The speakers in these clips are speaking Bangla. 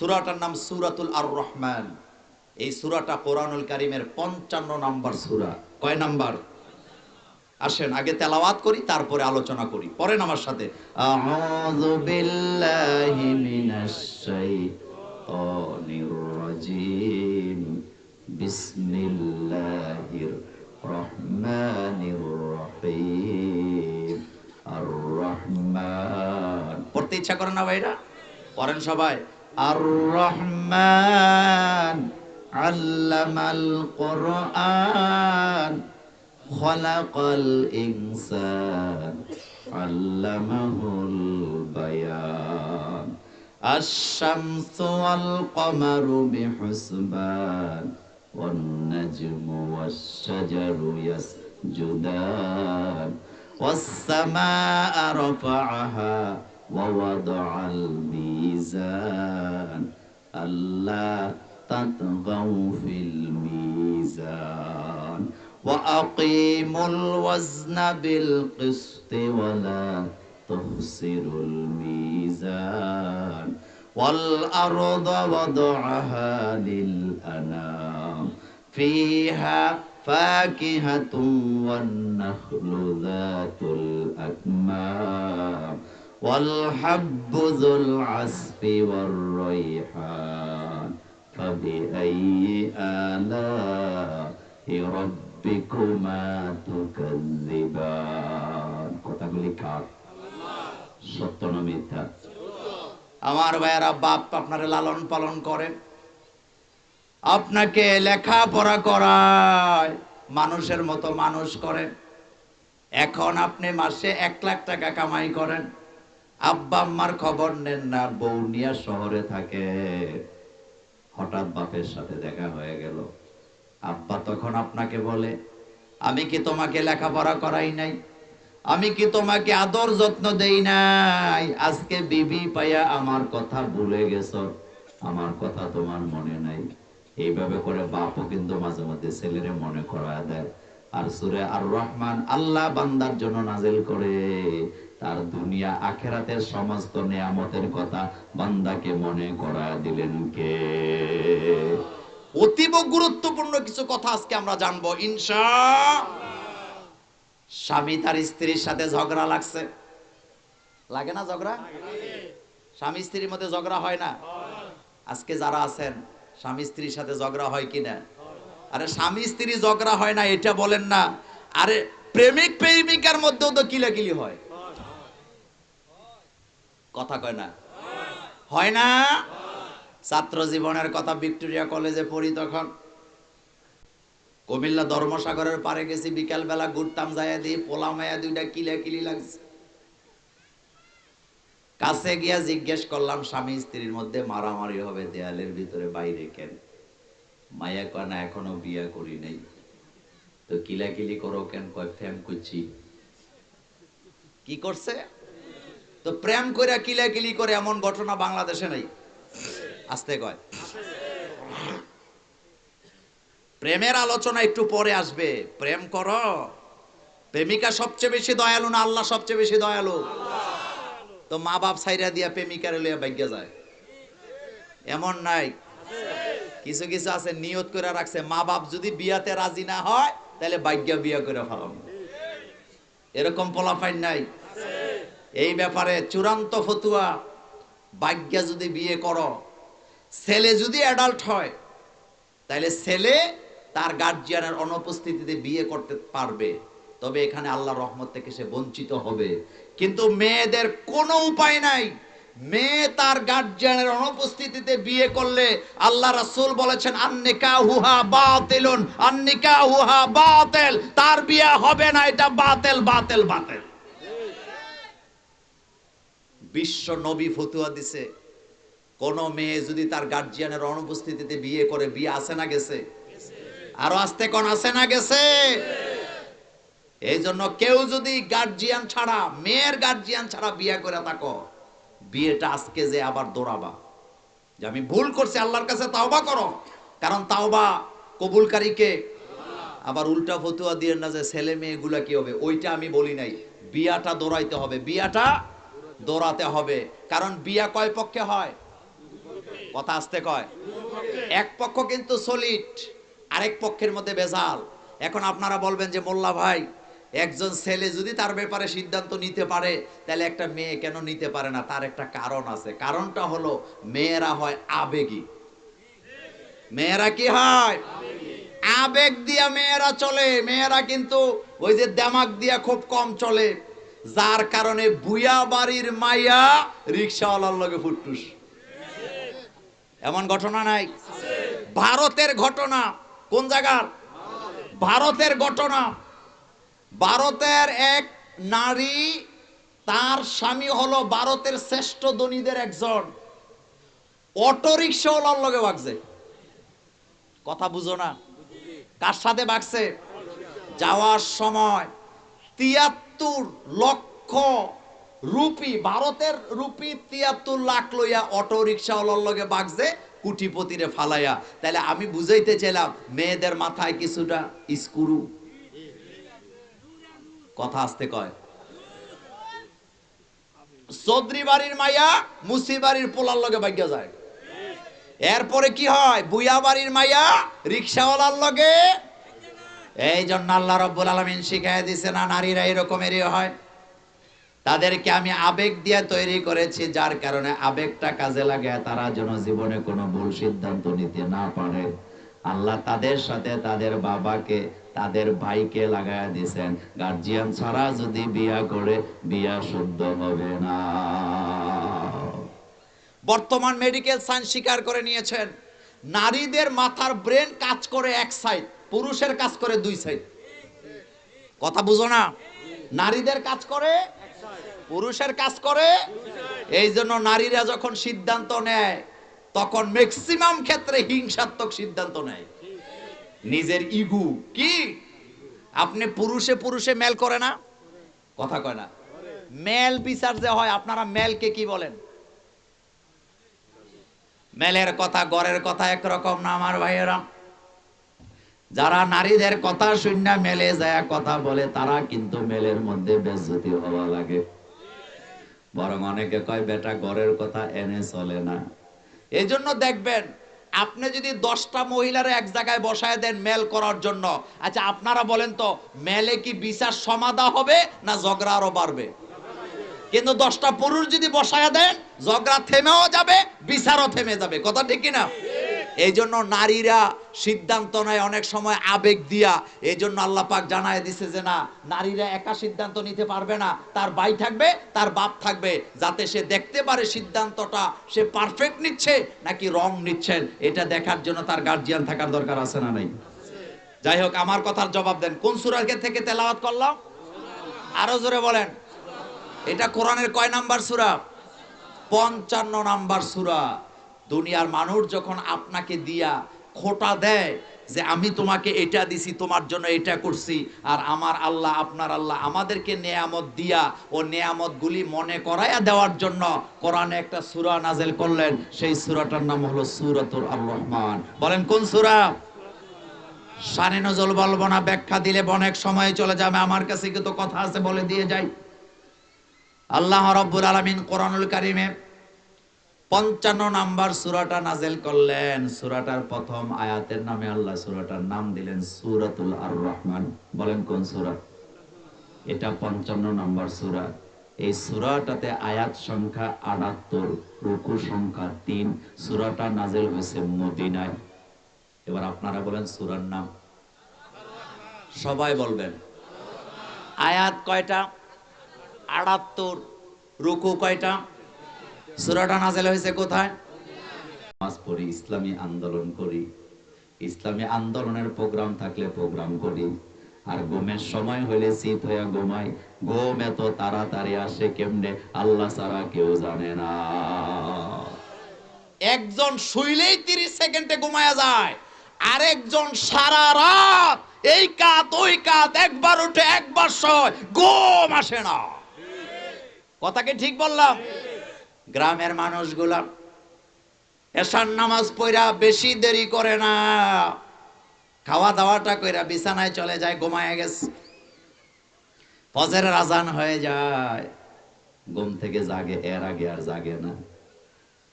সুরাটার নাম সুরাতুল আর রহমান এই সুরাটা কোরআনুল কারিমের পঞ্চান্ন নাম্বার সুরা। কয় নাম্বার? আসেন, আগে তেলাওয়াত করি, তারপরে আলোচনা করি। পরেন আমার সাথে। আর পড়তে ইচ্ছা করে না ভাইরা? পড়েন সবাই। الرحمن علم القرآن خلق الإنسان علمه البيان. الشمس والقمر بحسبان والنجم والشجر يسجدان. والسماء رفعها ووضع الميزان. ألا تطغوا في الميزان. وأقيموا الوزن بالقسط ولا تخسروا الميزان. والأرض وضعها للأنام. فيها فاكهة والنخل ذات الأكمام. والحب ذو العصف والريحان فبأي آلاء ربكما تكذبان কথাগুলি কার সত্য না মিথ্যা আমার ভাইয়েরা বাপ আপনারে লালন পালন করেন আপনাকে লেখাপড়া করায় মানুষের মতো মানুষ করেন এখন আপনি মাসে এক লাখ টাকা কামাই করেন আব্বা আম্মার খবর নেন না বৌনিয়া শহরে থাকে। হঠাৎ বাপের সাথে দেখা হয়ে গেল। আব্বা তখন আপনাকে বলে, আমি কি তোমাকে লেখাপড়া করাই নাই? আমি কি তোমাকে আদর যত্ন দেই নাই? আজকে বিবি পাইয়া আমার কথা ভুলে গেছ। আমার কথা তোমার মনে নাই। এইভাবে করে বাপও কিন্তু মাঝে মধ্যে ছেলেরে মনে করা দেয়। আর সুরে আর রহমান আল্লাহ বান্দার জন্য নাজেল করে। তার দুনিয়া আখেরাতের সমস্ত নিয়ামতের কথা বান্দাকে মনে করা দিলেন কে? অতীব গুরুত্বপূর্ণ কিছু কথা আজকে আমরা জানব, ইনশা স্বামী তার স্ত্রীর সাথে ঝগড়া লাগছে। লাগে না ঝগড়া? স্বামী স্ত্রীর মধ্যে ঝগড়া হয় না? আজকে যারা আছেন, স্বামী স্ত্রীর সাথে ঝগড়া হয় কিনা আরে স্বামী স্ত্রী ঝগড়া হয় না, এটা বলেন না। আরে প্রেমিক প্রেমিকার মধ্যেও তো কিলাকিলি হয়। কথা কয় না? হয় না? ছাত্র জীবনের কথা ভিক্টোরিয়া কলেজে পড়ি তখন। কুমিল্লা ধর্মসাগরের পারে গেছি বিকাল বেলা ঘুরতাম যাইয়া দিয়ে পোলা মায়া দুইটা কিলা কিলি লাগছে। কাছে গিয়া জিজ্ঞেস করলাম, স্বামী স্ত্রীর মধ্যে মারামারি হবে, দেয়ালের ভিতরে বাইরে কেন? মায়া কয়, না, এখনও বিয়া করি নাই। তো কিলাকিলি করো কেন? কয় প্রেম করছি কি করছে? তো প্রেম করে কিলাকিলি করে এমন ঘটনা বাংলাদেশে নাই। আসতে কয়। প্রেমের আলোচনা একটু পরে আসবে। প্রেম করো। প্রেমিকা সবচেয়ে বেশি দয়ালু না আল্লাহ সবচেয়ে বেশি দয়ালু? তো মা বাপ সাইরা দিয়া প্রেমিকারে লইয়া ভাগ্য যায়। এমন নাই। কিছু কিছু আছে নিয়ত করে রাখছে, মা বাপ যদি বিয়াতে রাজি না হয়, তাহলে ভাগ্য বিয়া করে ফেলাম এরকম পোলাফাইন নাই। এই ব্যাপারে চূড়ান্ত ফতুয়া, ভাগ্য যদি বিয়ে করো, ছেলে যদি অ্যাডাল্ট হয় তাহলে ছেলে তার গার্জিয়ানের অনুপস্থিতিতে বিয়ে করতে পারবে। তবে এখানে আল্লাহ রহমত থেকে সে বঞ্চিত হবে। কিন্তু মেয়েদের কোনো উপায় নাই। মেয়ে তার গার্জিয়ানের অনুপস্থিতিতে বিয়ে করলে আল্লাহ রাসূল বলেছেন আন্নিকা হুহা বাতিলুন। আন্নিকা হুহা বাতিল। তার বিয়ে হবে না, এটা বাতিল বাতিল বাতিল। বিশ্ব নবী ফতুয়া দিছে। কোন মেয়ে যদি তার গার্জিয়ানের অনুপস্থিতিতে বিয়ে করে, বিয়ে আসে না গেছে? আরও আসতে কোন আসে না গেছে? এই জন্য কেউ যদি গার্জিয়ান ছাড়া, মেয়ের গার্জিয়ান ছাড়া বিয়ে করে থাকো, বিয়েটা আজকে যে আবার দৌড়াবা। যে আমি ভুল করছি, আল্লাহর কাছে তাওবা করো। কারণ তাওবা কবুলকারীকে আবার উল্টা ফতুয়া দিয়ে না যে ছেলে মেয়েগুলা কি হবে? ওইটা আমি বলি নাই। বিয়াটা দৌড়াইতে হবে। বিয়াটা দৌড়াতে হবে, কারণ বিয়া কয় পক্ষে হয়? কথা আসতে কয়। এক পক্ষ কিন্তু সলিড আরেক পক্ষের মধ্যে বেজাল এখন আপনারা বলবেন যে, মোল্লা ভাই, একজন ছেলে যদি তার ব্যাপারে সিদ্ধান্ত নিতে পারে, তাহলে একটা মেয়ে কেন নিতে পারে না? তার একটা কারণ আছে। কারণটা হলো, মেয়েরা হয় আবেগী। মেয়েরা কি হয়? আবেগ দিয়া মেয়েরা চলে। মেয়েরা কিন্তু ওই যে দেমাক দিয়া খুব কম চলে। যার কারণে বুয়া বাড়ির মাইয়া রিক্সাওয়ালার লগে ফুটটুস। এমন ঘটনা নাই? ভারতের ঘটনা কোন জায়গার? ভারতের ঘটনা। ভারতের এক নারী, তার স্বামী হলো ভারতের শ্রেষ্ঠ ধনীদের একজন। অটো রিক্সাওয়ালার লগে বাগছে কথা বুঝো না। কার সাথে বাগছে যাওয়ার সময়। তিয়াত্তর লক্ষ রুপি, ভারতের রুপি তিয়াত্তর লাখ লইয়া অটো রিক্সাওয়ালার লগে বাগছে, কুটিপতিরে ফালাইয়া। তাহলে আমি বুঝাইতে চাইলাম, মেয়েদের মাথায় কিছুটা স্ক্রু। কথা আসতে কয়। চৌধুরী বাড়ির মাইয়া মুসি বাড়ির পোলার লগে বাগ্যা যায়। এরপরে কি হয়? বুয়া বাড়ির মাইয়া রিক্সাওয়ালার লগে এই জন্য আল্লাহ রব্বুল আলমিন শিখাই দিছে, না, নারীরা এরকমেরই হয়। তাদেরকে আমি আবেগ দিয়ে তৈরি করেছি, যার কারণে আবেগটা কাজে লাগে তারা যেন জীবনে কোনো ভুল সিদ্ধান্ত নিতে না পারে। আল্লাহ তাদের সাথে তাদের বাবাকে, তাদের ভাইকে লাগায় দিয়েছেন গার্জিয়ান ছাড়া যদি বিয়া করে, বিয়া শুদ্ধ হবে না। বর্তমান মেডিকেল সায়েন্স স্বীকার করে নিয়েছেন। নারীদের মাথার ব্রেন কাজ করে এক সাইড। পুরুষের কাজ করে দুই সাইড। কথা বুঝো না? নারীদের কাজ করে, পুরুষের কাজ করে। এই জন্য নারীরা যখন সিদ্ধান্ত নেয়, তখন ম্যাক্সিমাম ক্ষেত্রে হিংসাত্মক সিদ্ধান্ত নেয়। নিজের ইগু কি? আপনি পুরুষে পুরুষে মেল করে না? কথা কয় না। মেল বিচার যে হয়, আপনারা মেলকে কি বলেন? মেলের কথা, গড়ের কথা একরকম না, আমার ভাইয়েরা। যারা নারীদের কথা শূন্য মেলে যায়, কথা বলে, তারা কিন্তু মেলের মধ্যে বেজ্জতি হওয়া লাগে। বরং অনেকে কয়, বেটা, ঘরের কথা এনে চলে না। এই জন্য দেখবেন, আপনি যদি দশটা মহিলার এক জায়গায় বসায় দেন মেল করার জন্য আচ্ছা আপনারা বলেন তো, মেলে কি বিচার সমাধা হবে না ঝগড়া আরও বাড়বে? কিন্তু দশটা পুরুষ যদি বসায় দেন, ঝগড়া থেমেও যাবে, বিচারও থেমে যাবে। কথা ঠিক কিনা? এই জন্য নারীরা সিদ্ধান্ত নেয় অনেক সময় আবেগ দিয়া। এই জন্য আল্লাহ পাক জানায় দিছে যে না, নারীরা একা সিদ্ধান্ত নিতে পারবে না। তার ভাই থাকবে, তার বাপ থাকবে, যাতে সে দেখতে পারে সিদ্ধান্তটা সে পারফেক্ট নিচ্ছে নাকি রং নিচ্ছেন এটা দেখার জন্য তার গার্জিয়ান থাকার দরকার আছে না নাই? যাই হোক, আমার কথার জবাব দেন। কোন সুরাকে থেকে তেলাওয়াত করলাম? আরও জোরে বলেন। এটা কোরআনের কয় নাম্বার সুরা? পঞ্চান্ন নাম্বার সুরা। দুনিয়ার মানুষ যখন আপনাকে দিয়া খোটা দেয় যে আমি তোমাকে এটা দিছি, তোমার জন্য এটা করছি, আর আমার আল্লাহ, আপনার আল্লাহ আমাদেরকে নেয়ামত দিয়া ও নেয়ামত গুলি মনে করাইয়া দেওয়ার জন্য কোরআনে একটা সুরা নাজেল করলেন। সেই সুরাটার নাম হলো সুরাতুর আর রহমান বলেন, কোন সুরা? সানে নজল বলব না, ব্যাখ্যা দিলে অনেক সময় চলে যাবে, আমার কাছে কিন্তু কথা আছে বলে দিয়ে যাই। আল্লাহ রব্বুল আলমিন কোরআনুল কারিমে পঞ্চান্ন নাম্বার সুরাটা নাজেল করলেন। সুরাটার প্রথম আয়াতের নামে আল্লাহ সুরাটার নাম দিলেন সুরাতুল আর রহমান বলেন কোন সুরা? এটা পঞ্চান্ন নাম্বার সুরা। এই সুরাটাতে আয়াত সংখ্যা আটাত্তর, রুকু সংখ্যা তিন। সুরাটা নাজেল হয়েছে মদিনায়। এবার আপনারা বলেন সুরার নাম। সবাই বলবেন। আয়াত কয়টা? আটাত্তর। রুকু কয়টা? সুরাটা নাজেল হয়েছে কোথায়? নামাজ পড়ি, ইসলামী আন্দোলন করি। ইসলামী আন্দোলনের প্রোগ্রাম থাকলে প্রোগ্রাম করি। আর সময় শীত এত তাড়াতাড়ি আসে কেমনে? আল্লাহ ছাড়া কেউ জানে না। একজন শুইলেই তিরিশ সেকেন্ডে ঘুমায়া যায়। আরেকজন সারা রাত এই কাত, ওই কাত, একবার উঠে একবার শয়, ঘুম আসে না। কথা কি ঠিক বললাম? গ্রামের মানুষগুলা এসার নামাজ পড়া বেশি দেরি করে না। খাওয়া দাওয়াটা কইরা বিছানায় চলে যায়, ঘুমায় গেছে। ফজরের আজান হয়ে যায়। ঘুম থেকে জাগে, এর আগে আর জাগে না।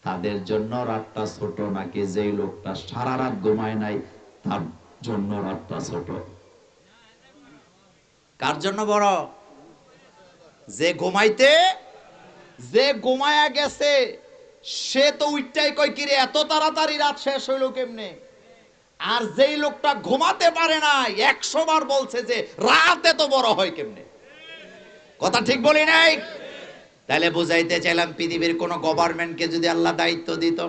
তাদের জন্য রাতটা ছোট নাকি যেই লোকটা সারা রাত ঘুমায় নাই, তার জন্য রাতটা ছোট। কার জন্য বড়? যে ঘুমাইতে যে ঘুমায়া গেছে, সে তো উইটাই কই কিরে, এত তাড়াতাড়ি রাত শেষ হইল কেমনে? আর যেই লোকটা ঘুমাতে পারে না একশো বার বলছে যে, রাত এত বড় হয় কেমনে? কথা ঠিক বলি নাই? তাহলে বুঝাইতে চাইলাম, পৃথিবীর কোন গভর্নমেন্টকে যদি আল্লাহ দায়িত্ব দিত।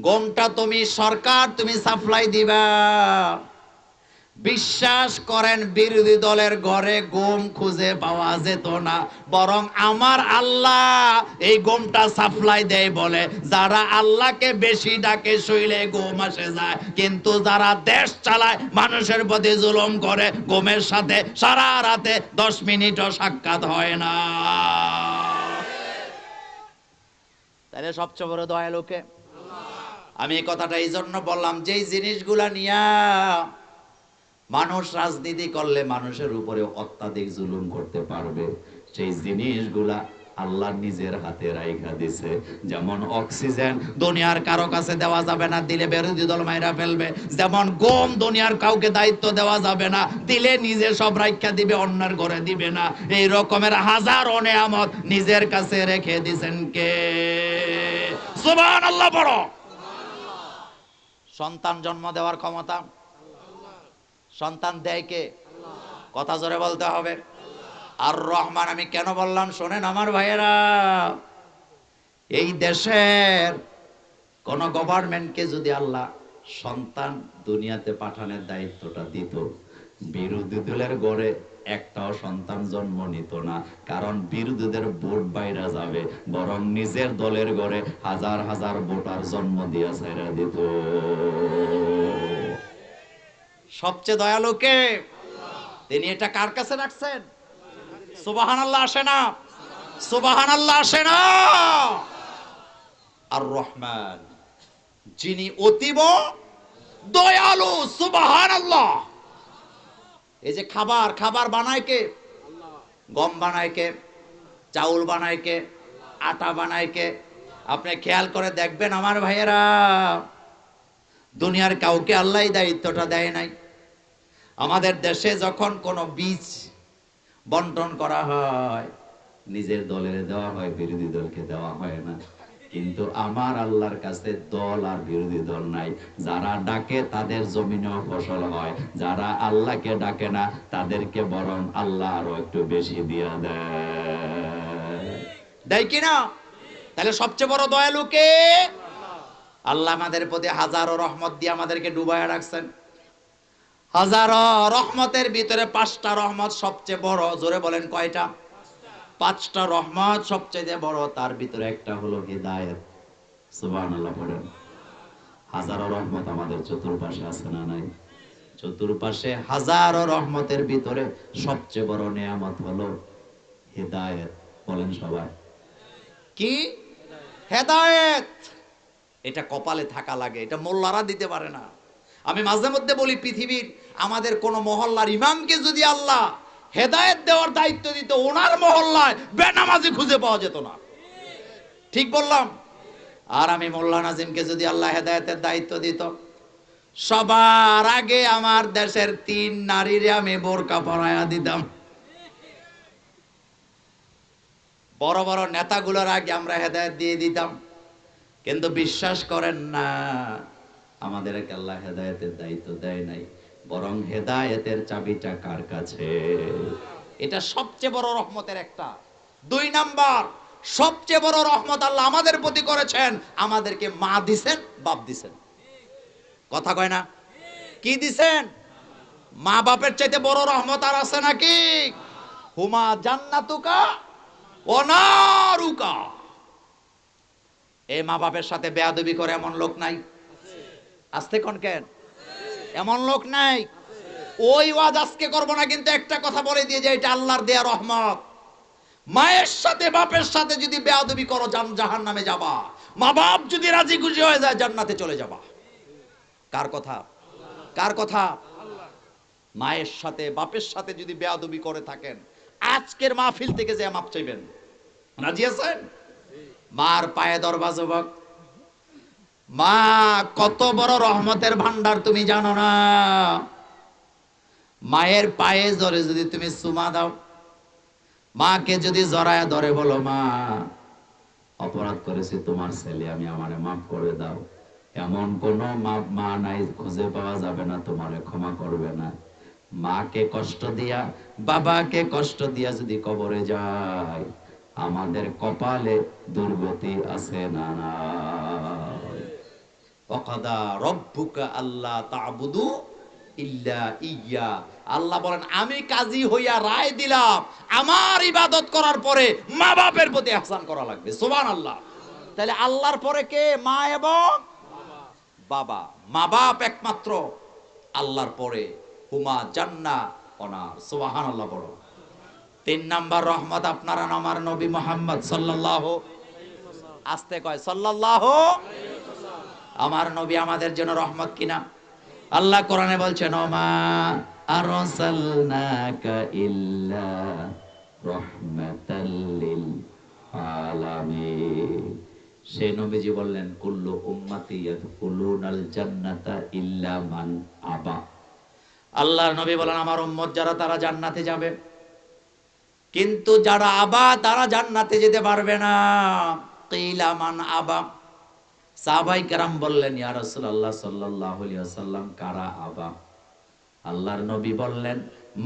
গমটা তুমি সরকার, তুমি সাপ্লাই দিবা। বিশ্বাস করেন বিরোধী দলের ঘরে গম খুঁজে পাওয়া যেত না। বরং আমার আল্লাহ এই গমটা সাপ্লাই দেয় বলে, যারা আল্লাহকে বেশি ডাকে শৈলে গম আসে যায়। কিন্তু যারা দেশ চালায়, মানুষের প্রতি জুলুম করে, গমের সাথে সারা রাতে দশ মিনিটও সাক্ষাৎ হয় না। তাহলে সবচেয়ে বড় দয়ালুকে আমি এই কথাটা এই জন্য বললাম, যেই জিনিসগুলা নিয়া মানুষ রাজনীতি করলে মানুষের উপরে অত্যাধিক জুলুম করতে পারবে। সেই জিনিসগুলা আল্লাহ নিজের হাতে রাইখা দিছে। যেমন অক্সিজেন দুনিয়ার কারও কাছে দেওয়া যাবে না, দিলে বিরোধী দল মাইরা ফেলবে। যেমন গম দুনিয়ার কাউকে দায়িত্ব দেওয়া যাবে না, দিলে নিজে সব রাইখা দিবে, অন্যের ঘরে দিবে না। এই রকমের হাজার নেয়ামত নিজের কাছে রেখে দিছেন কে? সুবহানাল্লাহ বড় সন্তান জন্ম দেওয়ার ক্ষমতা? সন্তান দেয় কে? কথা জোরে বলতে হবে। আর রহমান, আমি কেন বললাম? শোনেন আমার ভাইয়েরা, এই দেশের কোন গভর্নমেন্টকে যদি আল্লাহ সন্তান দুনিয়াতে পাঠানোর দায়িত্বটা দিত, বিরোধী দলের গড়ে একটাও সন্তান জন্ম নিত না। কারণ বিরোধীদের ভোট বাইরা যাবে, বরং নিজের দলের গড়ে হাজার হাজার ভোটার জন্ম দিয়া ছাইরা দিত। সবচেয়ে দয়ালু কে? তিনি এটা কার কাছে রাখছেন? সুবাহান আল্লাহ আসে না। সুবাহান আল্লাহ আসে না। আর রহমান যিনি অতীব দয়ালু সুবাহান আল্লাহ এই যে খাবার খাবার বানায় কে? গম বানায় কে? চাউল বানায় কে? আটা বানায় কে? আপনি খেয়াল করে দেখবেন আমার ভাইয়েরা, দুনিয়ার কাউকে আল্লাহ দায়িত্বটা দেয় নাই। আমাদের দেশে যখন কোনো বীজ বন্টন করা হয়, নিজের দলের দেওয়া হয়, বিরোধী দলকে দেওয়া হয় না। কিন্তু আমার আল্লাহর কাছে দল আর বিরোধী দল নাই। যারা ডাকে তাদের জমিনেও ফসল হয়। যারা আল্লাহকে ডাকে না, তাদেরকে বরং আল্লাহ আরও একটু বেশি দিয়া দেয়। দেয় কিনা? তাহলে সবচেয়ে বড় দয়ালুকে আল্লাহ আমাদের প্রতি হাজারো রহমত দিয়ে আমাদেরকে ডুবায় রাখছেন। হাজারো রহমতের ভিতরে পাঁচটা রহমত সবচেয়ে বড়, জোরে বলেন কয়টা? পাঁচটা রহমত সবচেয়ে বড়, তার ভিতরে একটা হলো হৃদায়ত। সুবহানাল্লাহ পড়েন হাজারো রহমত আমাদের চতুর্পাশে আছে না নাই? চতুর্পাশে হাজারো রহমতের ভিতরে সবচেয়ে বড় নিয়ামত হলো হৃদায়ত। বলেন সবাই। কি? হেদায়েত। এটা কপালে থাকা লাগে, এটা মোল্লারা দিতে পারে না। আমি মাঝে মধ্যে বলি পৃথিবীর আমাদের কোন মহল্লার ইমামকে যদি আল্লাহ হেদায়েত দেওয়ার দায়িত্ব দিত, ওনার মহল্লায় বেনামাজি খুঁজে পাওয়া যেত না। ঠিক বললাম? আর আমি মোল্লা নাজিমকে যদি আল্লাহ হেদায়েতের দায়িত্ব দিত, সবার আগে আমার দেশের তিন নারীরে আমি বোরকা পরায়া দিতাম। বড় বড় নেতাগুলোর আগে আমরা হেদায়েত দিয়ে দিতাম। কিন্তু বিশ্বাস করেন না আমাদের আল্লাহ হেদায়েতের দায়িত্ব দেয় নাই। বরং হেদায়েতের চাবিটা কার কাছে? এটা সবচেয়ে বড় রহমতের একটা। দুই নাম্বার, সবচেয়ে বড় রহমত আল্লাহ আমাদের প্রতি করেছেন। আমাদেরকে মা দিছেন, বাপ দিছেন। কথা কয় না? কি দিছেন? মা বাপের চাইতে বড় রহমত আর আছে নাকি? হুমা জান্নাতুকা অনারুকা এই মা বাপের সাথে বেয়াদবি করে এমন লোক নাই? আসতে কোন কেন? এমন লোক নাই। ওই ওয়াজ আজকে করব না, কিন্তু একটা কথা বলে দিয়ে যে এটা আল্লাহর দেয়া রহমত। মায়ের সাথে বাপের সাথে যদি বেয়াদবি করো, জান জাহান নামে যাবা। মা বাপ যদি রাজি খুশি হয়ে যায়, জান্নাতে চলে যাবা। কার কথা? কার কথা? মায়ের সাথে, বাপের সাথে যদি বেয়াদবি করে থাকেন, আজকের মাহফিল থেকে যে মাপ চাইবেন? রাজি আছেন? মার পায়ে দরবা, যুবক। মা, কত বড় রহমতের ভান্ডার তুমি জানো না? মায়ের পায়ে জরে যদি তুমি সুমা দাও, মাকে যদি জড়ায় ধরে বলো, মা, অপরাধ করেছি তোমার ছেলে, আমি আমারে মাফ করে দাও। এমন কোন মা নাই, খুঁজে পাওয়া যাবে না, তোমারে ক্ষমা করবে না। মাকে কষ্ট দিয়া, বাবাকে কষ্ট দিয়া যদি কবরে যায়, আমাদের কপালে দুর্গতি আছে না না? আল্লাহ ইল্লা ইয়া। আল্লাহ বলেন, আমি কাজী হইয়া রায় দিলাম। আমার ইবাদত করার পরে মা বাপের প্রতি আহসান করা লাগবে। সুবহান আল্লাহ তাহলে আল্লাহর পরে কে? মা এবং বাবা। মা বাপ একমাত্র আল্লাহর পরে। হুমা জান্না অনার। সুবহান আল্লাহ বড় তিন নাম্বার রহমত আপনারা আমার নবী মোহাম্মদ সাল্লাল্লাহু আস্তে কয়, সাল্লাল্লাহু আমার নবী আমাদের জন্য রহমত কিনা? আল্লাহ কোরআনে বলছেন, ওমা আরসালনাকা ইল্লা সেই নবীজি বললেন আবা। নবী বলেন, আমার উম্মত যারা, তারা জান্নাতে যাবে। কিন্তু যারা আবা, তারা জান্নাতে যেতে পারবে না। কিলা মান আবা। সাহাবাই কেরাম বললেন, ইয়া রাসূলুল্লাহ সাল্লাল্লাহু আলাইহি ওয়াসাল্লাম, কারা আবা? আল্লাহর নবী বললেন,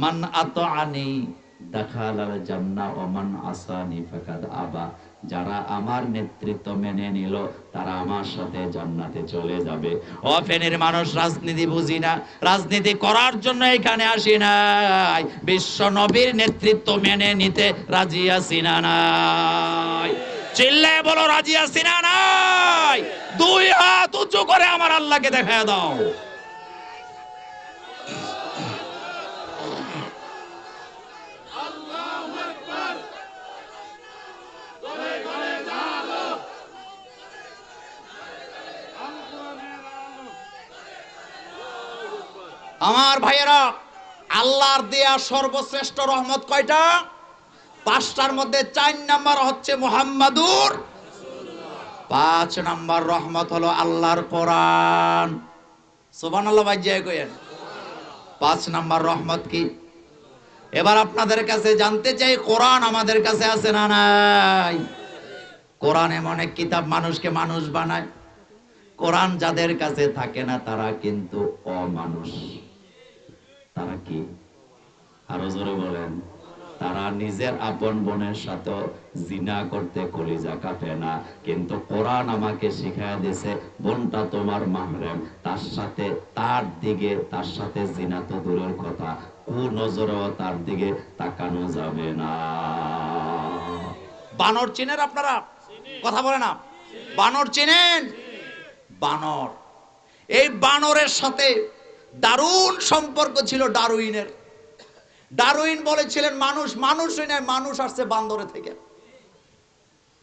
মান আতাআনি, দাখালাল জান্নাহ, ওয়া মান আসানি, ফাকাদ আবা। যারা আমার নেতৃত্ব মেনে নিল, তারা আমার সাথে জান্নাতে চলে যাবে। ও ফেনের মানুষ, রাজনীতি বুঝি না। রাজনীতি করার জন্য এখানে আসি নাই। বিশ্ব নবীর নেতৃত্ব মেনে নিতে রাজি আছি না নাই। চিল্লে বলো, রাজি আছি না, নাই? দুই হাত উঁচু করে আমার আল্লাহকে দেখা দাও। আমার ভাইয়েরা, আল্লাহর দেয়া সর্বশ্রেষ্ঠ রহমত কয়টা? পাঁচটার মধ্যে চার নাম্বার হচ্ছে মোহাম্মদুর। পাঁচ নাম্বার রহমত হলো আল্লাহর কোরআন। সোবান পাঁচ নাম্বার রহমত কি? এবার আপনাদের কাছে জানতে চাই, কোরআন আমাদের কাছে আছে না নাই? কোরআন এমন এক কিতাব, মানুষকে মানুষ বানায়। কোরআন যাদের কাছে থাকে না, তারা কিন্তু অমানুষ। তারা কি? আরও জোরে বলেন। তারা নিজের আপন বোনের সাথে জিনা করতে কলিজা কাটে না। কিন্তু কোরআন আমাকে শিখায় দিছে বোনটা তোমার মাহরেম, তার সাথে তার দিকে, তার সাথে জিনা তো দূরের কথা কু নজরেও তার দিকে তাকানো যাবে না। বানর চিনেন আপনারা? কথা বলে না। বানর চিনেন? বানর। এই বানরের সাথে দারুণ সম্পর্ক ছিল ডারউইনের ডারউইন বলেছিলেন, মানুষ মানুষই নয় মানুষ আসছে বান্দরে থেকে।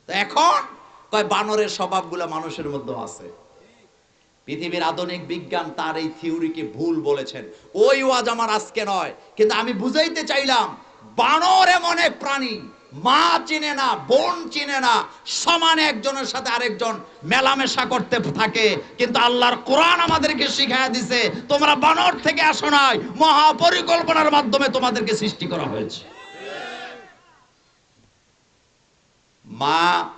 এখন কয়, বানরের স্বভাবগুলো মানুষের মধ্যে আছে। পৃথিবীর আধুনিক বিজ্ঞান তার এই থিওরিকে ভুল বলেছেন। ওই ওয়াজ আমার আজকে নয়, কিন্তু আমি বুঝাইতে চাইলাম, বানর এমন এক প্রাণী মা চিনে না, বোন চিনে না, সমানে একজনের সাথে আরেকজন মেলামেশা করতে থাকে। কিন্তু আল্লাহর কোরআন আমাদেরকে শিখাইয়া দিছে, তোমরা বানর থেকে আসো নাই, মহাপরিকল্পনার মাধ্যমে তোমাদেরকে সৃষ্টি করা হয়েছে। মা,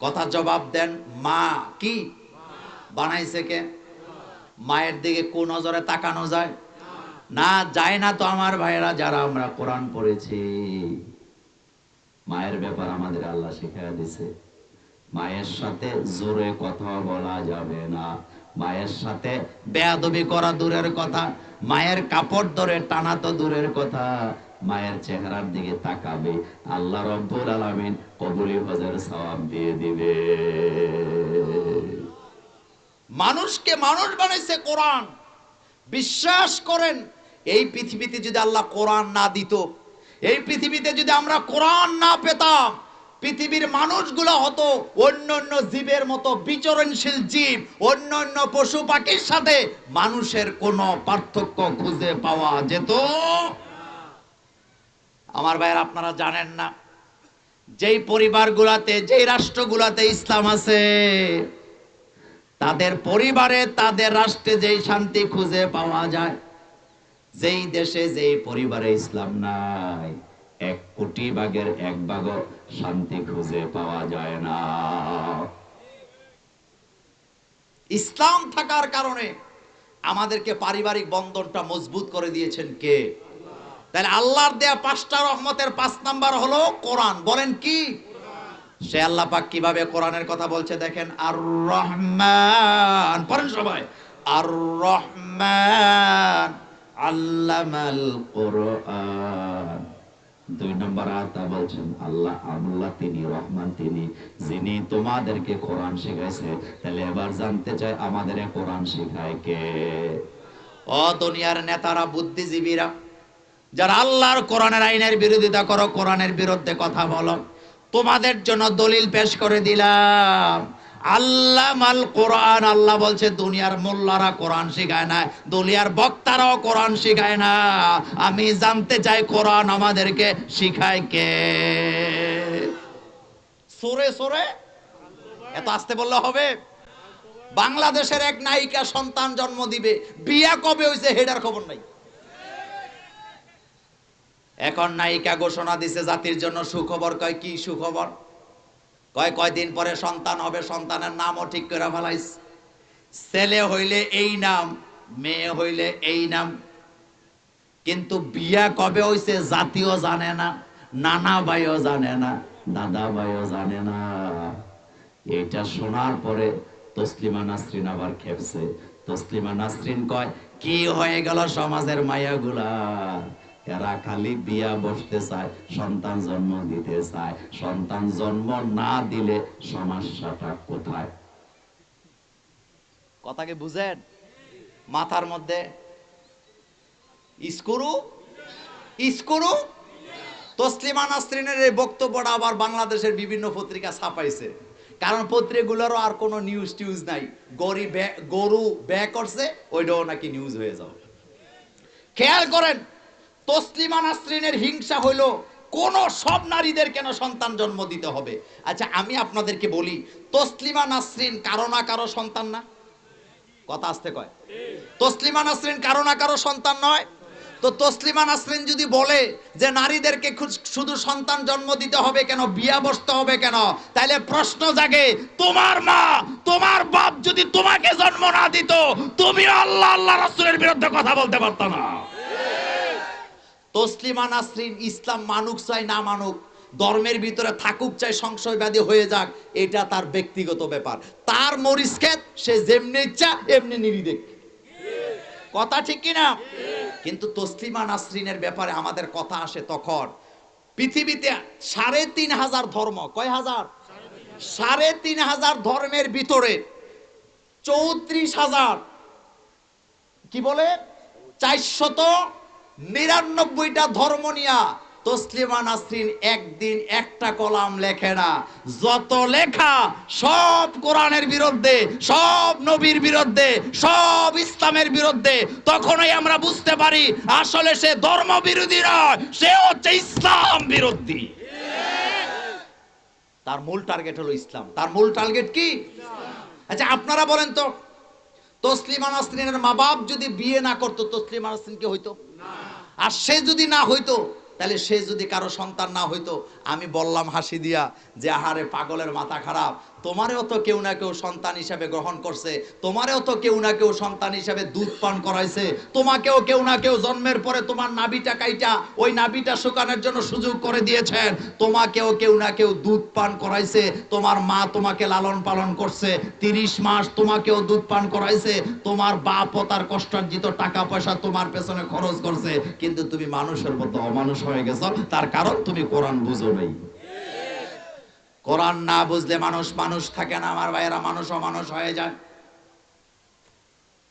কথা জবাব দেন, মা কি? বানাইছে কে? মায়ের দিকে কোন নজরে তাকানো যায়? না যায় না তো আমার ভাইয়েরা যারা আমরা কোরআন পড়েছি। মায়ের ব্যাপার আমাদের আল্লাহ শিখাইয়া দিছে মায়ের সাথে জোরে কথা বলা যাবে না। মায়ের সাথে বেয়াদবি করা দূরের কথা। মায়ের কাপড় ধরে টানা তো দূরের কথা। মায়ের চেহারার দিকে তাকাবে। আল্লাহ রব্বুল আলামিন কবুলি হজের সওয়াব দিয়ে দিবে। মানুষকে মানুষ বানাইছে কোরআন। বিশ্বাস করেন, এই পৃথিবীতে যদি আল্লাহ কোরআন না দিত এই পৃথিবীতে যদি আমরা কোরআন না পেতাম, পৃথিবীর মানুষগুলো হতো অন্য অন্য জীবের মতো বিচরণশীল জীব অন্য অন্য পশু পাখির সাথে মানুষের কোনো পার্থক্য খুঁজে পাওয়া যেত। আমার ভাইয়ের, আপনারা জানেন না, যেই পরিবারগুলাতে, যেই রাষ্ট্রগুলাতে ইসলাম আছে, তাদের পরিবারে, তাদের রাষ্ট্রে যেই শান্তি খুঁজে পাওয়া যায় যেই দেশে যেই পরিবারে ইসলাম নাই, এক কোটি ভাগের এক ভাগ শান্তি খুঁজে পাওয়া যায় না। ইসলাম থাকার কারণে আমাদেরকে পারিবারিক বন্ধনটা মজবুত করে দিয়েছেন কে? তাহলে আল্লাহর দেয়া পাঁচটা রহমতের পাঁচ নাম্বার হলো কোরআন। বলেন কি? সে আল্লাহ পাক কীভাবে কোরআনের কথা বলছে দেখেন আর রহমান পড়েন সবাই। আর রহমান আল্লামাল কোরআন। দুই নম্বর আয়াতা বলছেন, আল্লাহ আল্লাহ তিনি, রহমান তিনি, যিনি তোমাদেরকে কোরআন শিখাইছে। তাহলে এবার জানতে চাই আমাদের কোরআন শিখায় কে? ও দুনিয়ার নেতারা বুদ্ধিজীবীরা, যারা আল্লাহর কোরআনের আইনের বিরোধিতা করো, কোরআনের বিরুদ্ধে কথা বলো। তোমাদের জন্য দলিল পেশ করে দিলাম। আল্লাহ মাল কোরআন, আল্লাহ বলছে, দুনিয়ার মোল্লারা কোরআন শিখায় না দুনিয়ার বক্তারাও কোরআন শিখায় না। আমি জানতে চাই কোরআন আমাদেরকে শিখায় কে? সোরে সোরে? এত আসতে বললে হবে? বাংলাদেশের এক নায়িকা সন্তান জন্ম দিবে। বিয়া কবে হয়েছে হেডার খবর নাই। এখন নায়িকা ঘোষণা দিছে জাতির জন্য সুখবর কয়, কি সুখবর? কয় কয়দিন পরে সন্তান হবে, সন্তানের নামও ঠিক করে ফেলাইছে ছেলে হইলে এই নাম, মেয়ে হইলে এই নাম। কিন্তু বিয়া কবে হইছে জাতিও জানে না, নানা ভাইও জানে না, দাদা ভাইও জানে না। এটা শোনার পরে তসলিমা নাসরিন আবার খেপছে। তসলিমা নাসরিন কয়, কি হয়ে গেল সমাজের মায়াগুলা? এরা খালি বিয়া বসতে চায়, সন্তান জন্ম দিতে চায়। সন্তান জন্ম না দিলে সমস্যাটা কোথায়? কথাকে বুঝেন? মাথার মধ্যে ইস্কুরু? ইস্কুরু? তসলিমা নাসরিনের এই বক্তব্যটা আবার বাংলাদেশের বিভিন্ন পত্রিকা ছাপাইছে। কারণ পত্রিকাগুলোরও আর কোনো নিউজ টিউজ নাই। গরি গরু ব্যয় করছে, ওইটাও নাকি নিউজ হয়ে যাও খেয়াল করেন তসলিমা নাসরিনের হিংসা হইল, কোন সব নারীদের কেন সন্তান জন্ম দিতে হবে? আচ্ছা আমি আপনাদেরকে বলি, তসলিমা নাসরিন কারও না কারও সন্তান না? কথা আসতে কয়। তসলিমা নাসরিন কারও না কারও সন্তান নয়? তো তসলিমা নাসরিন যদি বলে যে নারীদেরকে শুধু সন্তান জন্ম দিতে হবে কেন, বিয়া বসতে হবে কেন তাহলে প্রশ্ন জাগে, তোমার মা, তোমার বাপ যদি তোমাকে জন্ম না দিত, তুমি আল্লাহ আল্লাহ রাসূলের বিরুদ্ধে কথা বলতে পারতো না। তসলিমা নাসরিন, ইসলাম মানুক চাই না মানুক, ধর্মের ভিতরে থাকুক চাই সংশয়বাদী হয়ে যাক, এটা তার ব্যক্তিগত ব্যাপার। তার মরিচ ক্ষেত সে যেমনি ইচ্ছা, এমনি নিরি দেখ কথা ঠিক কিনা কিন্তু তসলিমা নাসরিনের ব্যাপারে আমাদের কথা আসে তখন। পৃথিবীতে সাড়ে তিন হাজার ধর্ম, কয় হাজার? সাড়ে তিন হাজার ধর্মের ভিতরে চৌত্রিশ হাজার, কি বলে? চারশত নিরানব্বইটা ধর্ম নিয়া তসলিমা নাসরিন একদিন একটা কলাম লেখে না। যত লেখা সব কোরআনের বিরুদ্ধে, সব নবীর বিরুদ্ধে, সব ইসলামের বিরুদ্ধে, তখনই আমরা বুঝতে পারি আসলে সে ধর্ম বিরোধী নয়, সে হচ্ছে ইসলাম বিরোধী। তার মূল টার্গেট হলো ইসলাম। তার মূল টার্গেট কি? আচ্ছা আপনারা বলেন তো, তসলিমা নাসরিনের মা বাপ যদি বিয়ে না করতো, তসলিমা নাসরিন কি হইতো? আর সে যদি না হইতো, তাহলে সে যদি কারও সন্তান না হইতো, আমি বললাম হাসি দিয়া যে, আহারে পাগলের মাথা খারাপ তোমারেও তো কেউ না কেউ সন্তান হিসাবে গ্রহণ করছে, তোমারেও তো কেউ না কেউ সন্তান হিসাবে দুধ পান করাইছে, তোমাকেও কেউ না কেউ জন্মের পরে তোমার নাবিটা কাইটা ওই নাবিটা শুকানোর জন্য সুযোগ করে দিয়েছেন, তোমাকেও কেউ না কেউ দুধ পান করাইছে, তোমার মা তোমাকে লালন পালন করছে, তিরিশ মাস তোমাকেও দুধ পান করাইছে, তোমার বাপও তার কষ্টার্জিত টাকা পয়সা তোমার পেছনে খরচ করছে, কিন্তু তুমি মানুষের মতো অমানুষ হয়ে গেছো, তার কারণ তুমি কোরআন বুঝো নাই। কোরআন না বুঝলে মানুষ মানুষ থাকে না, আমার ভাইয়েরা মানুষ অমানুষ হয়ে যায়।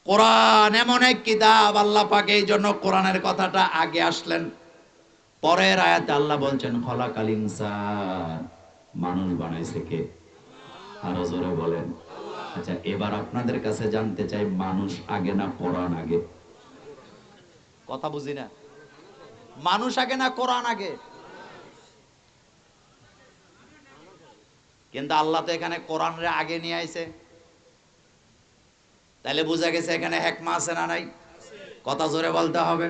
কোরআন এমন এক কিতাব, আল্লাহ পাকে এই জন্য কোরআনের কথাটা আগে আসলেন। পরের আয়াতে আল্লাহ বলছেন, খলাকাল ইনসান। মানুষ বানাইছে কে? আরও জোরে বলেন। আচ্ছা এবার আপনাদের কাছে জানতে চাই, মানুষ আগে না কোরআন আগে? কথা বুঝি না? মানুষ আগে না কোরআন আগে? কিন্তু আল্লাহ তো এখানে কোরআনরে আগে নিয়ে আইছে। তাহলে বোঝা গেছে এখানে হেকমা আছে না নাই? কথা জোরে বলতে হবে।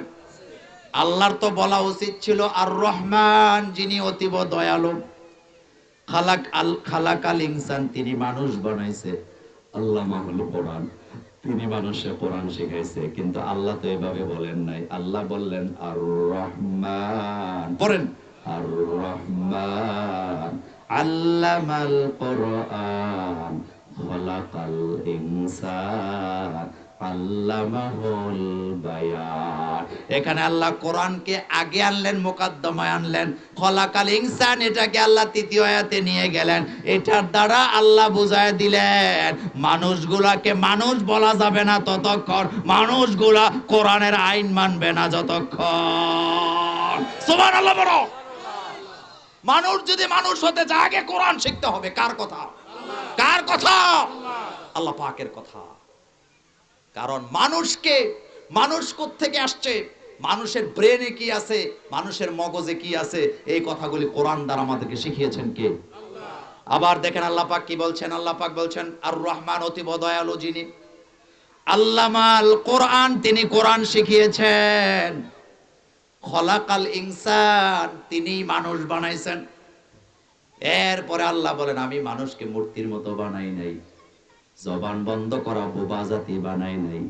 আল্লাহর তো বলা উচিত ছিল আর রহমান যিনি অতীব দয়ালু খালাক আল খালাক আল ইনসান তিনি মানুষ বানাইছে। আল্লাহ মাহুল কোরআন তিনি মানুষে কোরআন শিখাইছে কিন্তু আল্লাহ তো এভাবে বলেন নাই। আল্লাহ বললেন আর রহমান পড়েন। আর রহমান আল্লামাল কোরআন, খলাকাল ইনসান, আল্লামাহুল বায়ান। এখানে আল্লাহ কোরআনকে আগে আনলেন, মোকাদ্দমায় আনলেন। খলাকাল ইনসান, এটাকে আল্লাহ তৃতীয় আয়াতে নিয়ে গেলেন। এটার দ্বারা আল্লাহ বুঝায় দিলেন, মানুষগুলাকে মানুষ বলা যাবে না ততক্ষণ। মানুষগুলা কোরআনের আইন মানবে না যতক্ষণ। সুবহানাল্লাহ বড় মানুষ যদি মানুষ হতে চায়, আগে কোরআন শিখতে হবে। কার কথা? কার কথা? আল্লাহ পাকের কথা। কারণ মানুষকে, মানুষ থেকে আসছে? মানুষের ব্রেনে কি আছে? মানুষের মগজে কি আছে? এই কথাগুলি কোরআন দ্বারা আমাদেরকে শিখিয়েছেন কে? আবার দেখেন আল্লাহ পাক কি বলছেন? আল্লাহ পাক বলছেন আর রহমান অতি দয়ালু যিনি। আল্লামাল কোরআন তিনি কোরআন শিখিয়েছেন। খলাকাল ইনসান তিনি মানুষ বানাইছেন। এরপরে আল্লাহ বলেন, আমি মানুষকে মূর্তির মতো বানাই নাই, জবান বন্ধ করা, বোবা জাতি বানাই নাই।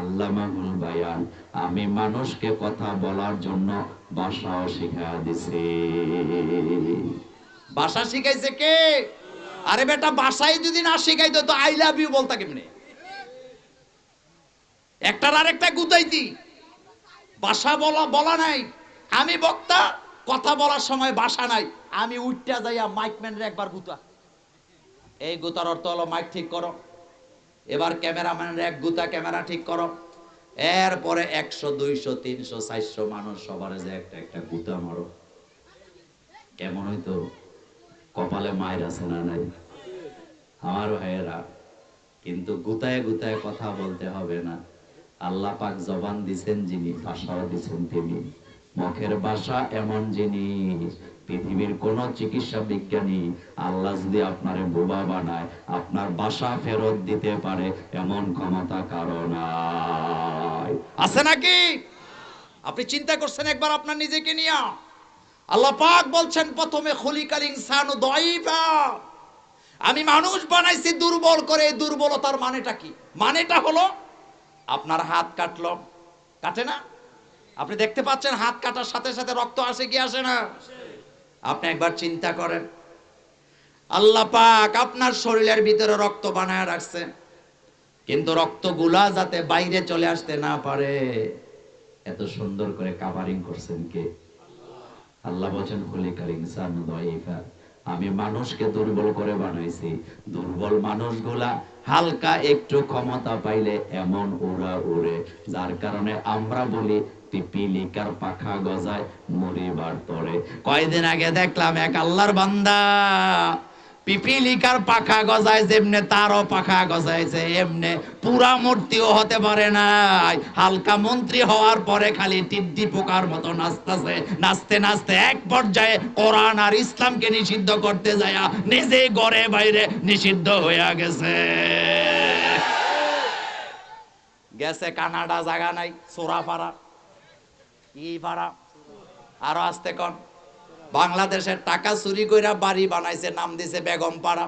আল্লাহ মাহুল বায়ান, আমি মানুষকে কথা বলার জন্য ভাষাও শিখা দিছি। ভাষা শিখাইছে কে? আরে বেটা ভাষাই যদি না শিখাইতো, তো আই লাভ ইউ বলতা কেমনে? একটার আরেকটা গুতাইতি। ভাষা বলা বলা নাই। আমি বক্তা, কথা বলার সময় বাসা নাই। আমি উঠটা যাইয়া মাইক ম্যানের একবার গুতা। এই গুতার অর্থ হলো মাইক ঠিক করো। এবার ক্যামেরাম্যানের এক গুতা ক্যামেরা ঠিক করো। এরপরে একশো, দুইশো, তিনশো, চারশো মানুষ সবার যে একটা একটা গুতা মারো। কেমন হইতো? কপালে মায়ের আছে না নাই? আমার ভাইয়েরা, কিন্তু গুতায় গুতায় কথা বলতে হবে না। আল্লাহ পাক জবান দিছেন যিনি, ভাষাও দিছেন তিনি। মুখের ভাষা এমন জিনিস পৃথিবীর কোন চিকিৎসা বিজ্ঞানী আল্লাহ যদি আপনারে বোবা বানায়, আপনার বাসা ফেরত দিতে পারে এমন ক্ষমতা কারণ আছে নাকি? আপনি চিন্তা করছেন একবার আপনার নিজেকে নিয়ে। আল্লাহ পাক বলছেন, প্রথমে খলিকাল ইনসানু দাইফা আমি মানুষ বানাইছি দুর্বল করে, দুর্বলতার মানেটা কি? মানেটা হলো আপনার হাত কাটল। কাটে না? আপনি দেখতে পাচ্ছেন হাত কাটার সাথে সাথে রক্ত আসে কি আসে না? আপনি একবার চিন্তা করেন। আল্লাহ পাক আপনার শরীরের ভিতরে রক্ত বানায় রাখছে। কিন্তু রক্তগুলা যাতে বাইরে চলে আসতে না পারে। এত সুন্দর করে কাভারিং করছেন কে? আল্লাহ বলছেন খলিকাল ইনসান দাইফা আমি মানুষকে দুর্বল করে বানাইছি। দুর্বল মানুষগুলা হালকা একটু ক্ষমতা পাইলে এমন উড়া উড়ে, যার কারণে আমরা বলি পিপিলিকার পাখা গজায় মরিবার পরে কয়দিন আগে দেখলাম এক আল্লাহর বান্দা পিপিলিকার পাখা গজায় যেমনে তারও পাখা গজাইছে, এমনে পুরা মূর্তিও হতে পারে নাই। হালকা মন্ত্রী হওয়ার পরে খালি টিড্ডি পোকার মতো নাচতেছে, নাচতে নাচতে এক পর্যায়ে কোরআন আর ইসলামকে নিষিদ্ধ করতে যায় নিজে ঘরে বাইরে নিষিদ্ধ হয়ে গেছে। গেছে কানাডা জায়গা নাই সোরা পাড়া কি পাড়া আরও আসতে কন। বাংলাদেশের টাকা চুরি কইরা বাড়ি বানাইছে, নাম দিছে বেগম পাড়া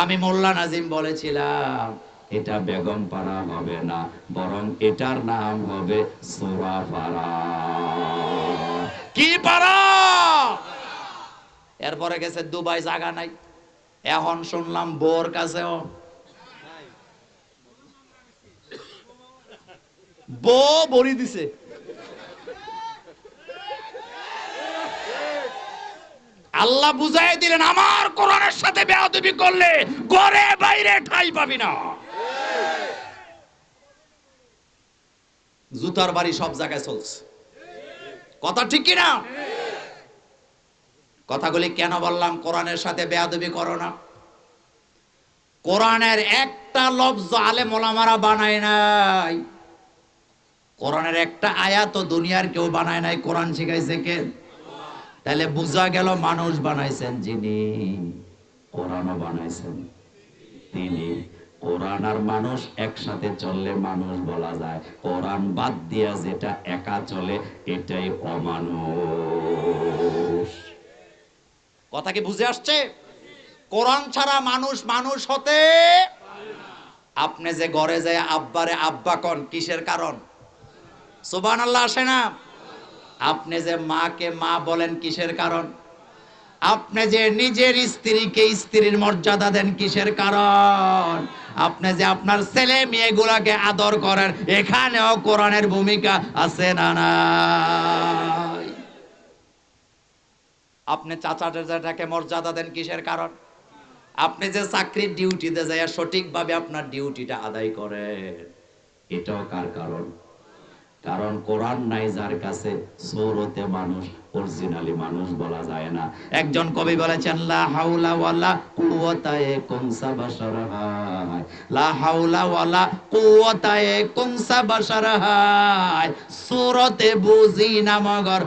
আমি মোল্লা নাজিম বলেছিলাম, এটা বেগম পাড়া হবে না, বরং এটার নাম হবে সোরা পাড়া কি পাড়া এরপরে গেছে দুবাই, জায়গা নাই। এখন শুনলাম বোর কাছেও। বো বড়ি দিছে। আল্লাহ বুঝাই দিলেন, আমার কোরআনের সাথে বেয়াদবি করলে ঘরে বাইরে ঠাই পাবি না। জুতার বাড়ি সব জায়গায় চলছে। কথা ঠিক কি না কথাগুলি কেন বললাম? কোরআনের সাথে বেয়াদবি করো না। কোরআনের একটা লফজ আলে মোলামারা বানায় নাই। কোরআনের একটা আয়াত দুনিয়ার কেউ বানায় নাই। কোরআন শিখাইছে কে? তাহলে বোঝা গেল মানুষ বানাইছেন যিনি, কোরআনও বানাইছেন। তিনি, কোরআন আর মানুষ একসাথে চললে মানুষ বলা যায়, কোরআন বাদ দিয়া যেটা একা চলে, এটাই অমানুষ। কথা কি বুঝে আসছে? কোরআন ছাড়া মানুষ মানুষ হতে আপনি যে ঘরে যায় আব্বারে আব্বা কন, কিসের কারণ? সুবান আল্লাহ আসে না? আপনি যে মাকে মা বলেন কিসের কারণ? আপনি যে নিজের স্ত্রীকে স্ত্রীর মর্যাদা দেন কিসের কারণ? আপনি যে আপনার ছেলে মেয়ে মেয়েগুলাকে আদর করেন, এখানেও কোরআনের ভূমিকা আছে না আপনি চাচা চাচাটাকে মর্যাদা দেন কিসের কারণ? আপনি যে চাকরির ডিউটিতে যায় সঠিকভাবে আপনার ডিউটিটা আদায় করেন, এটাও কার কারণ? কারণ কোরআন নাই যার কাছে সৌরতে মানুষ, অরিজিনালি মানুষ বলা যায় না। একজন কবি বলেছেন, লা হাওলা ওয়ালা কুওয়াতা ইয়াকুম সাবাশার হায় লা ওয়ালা কুনসা বাশার হায় সুরতে বুঝি না মগর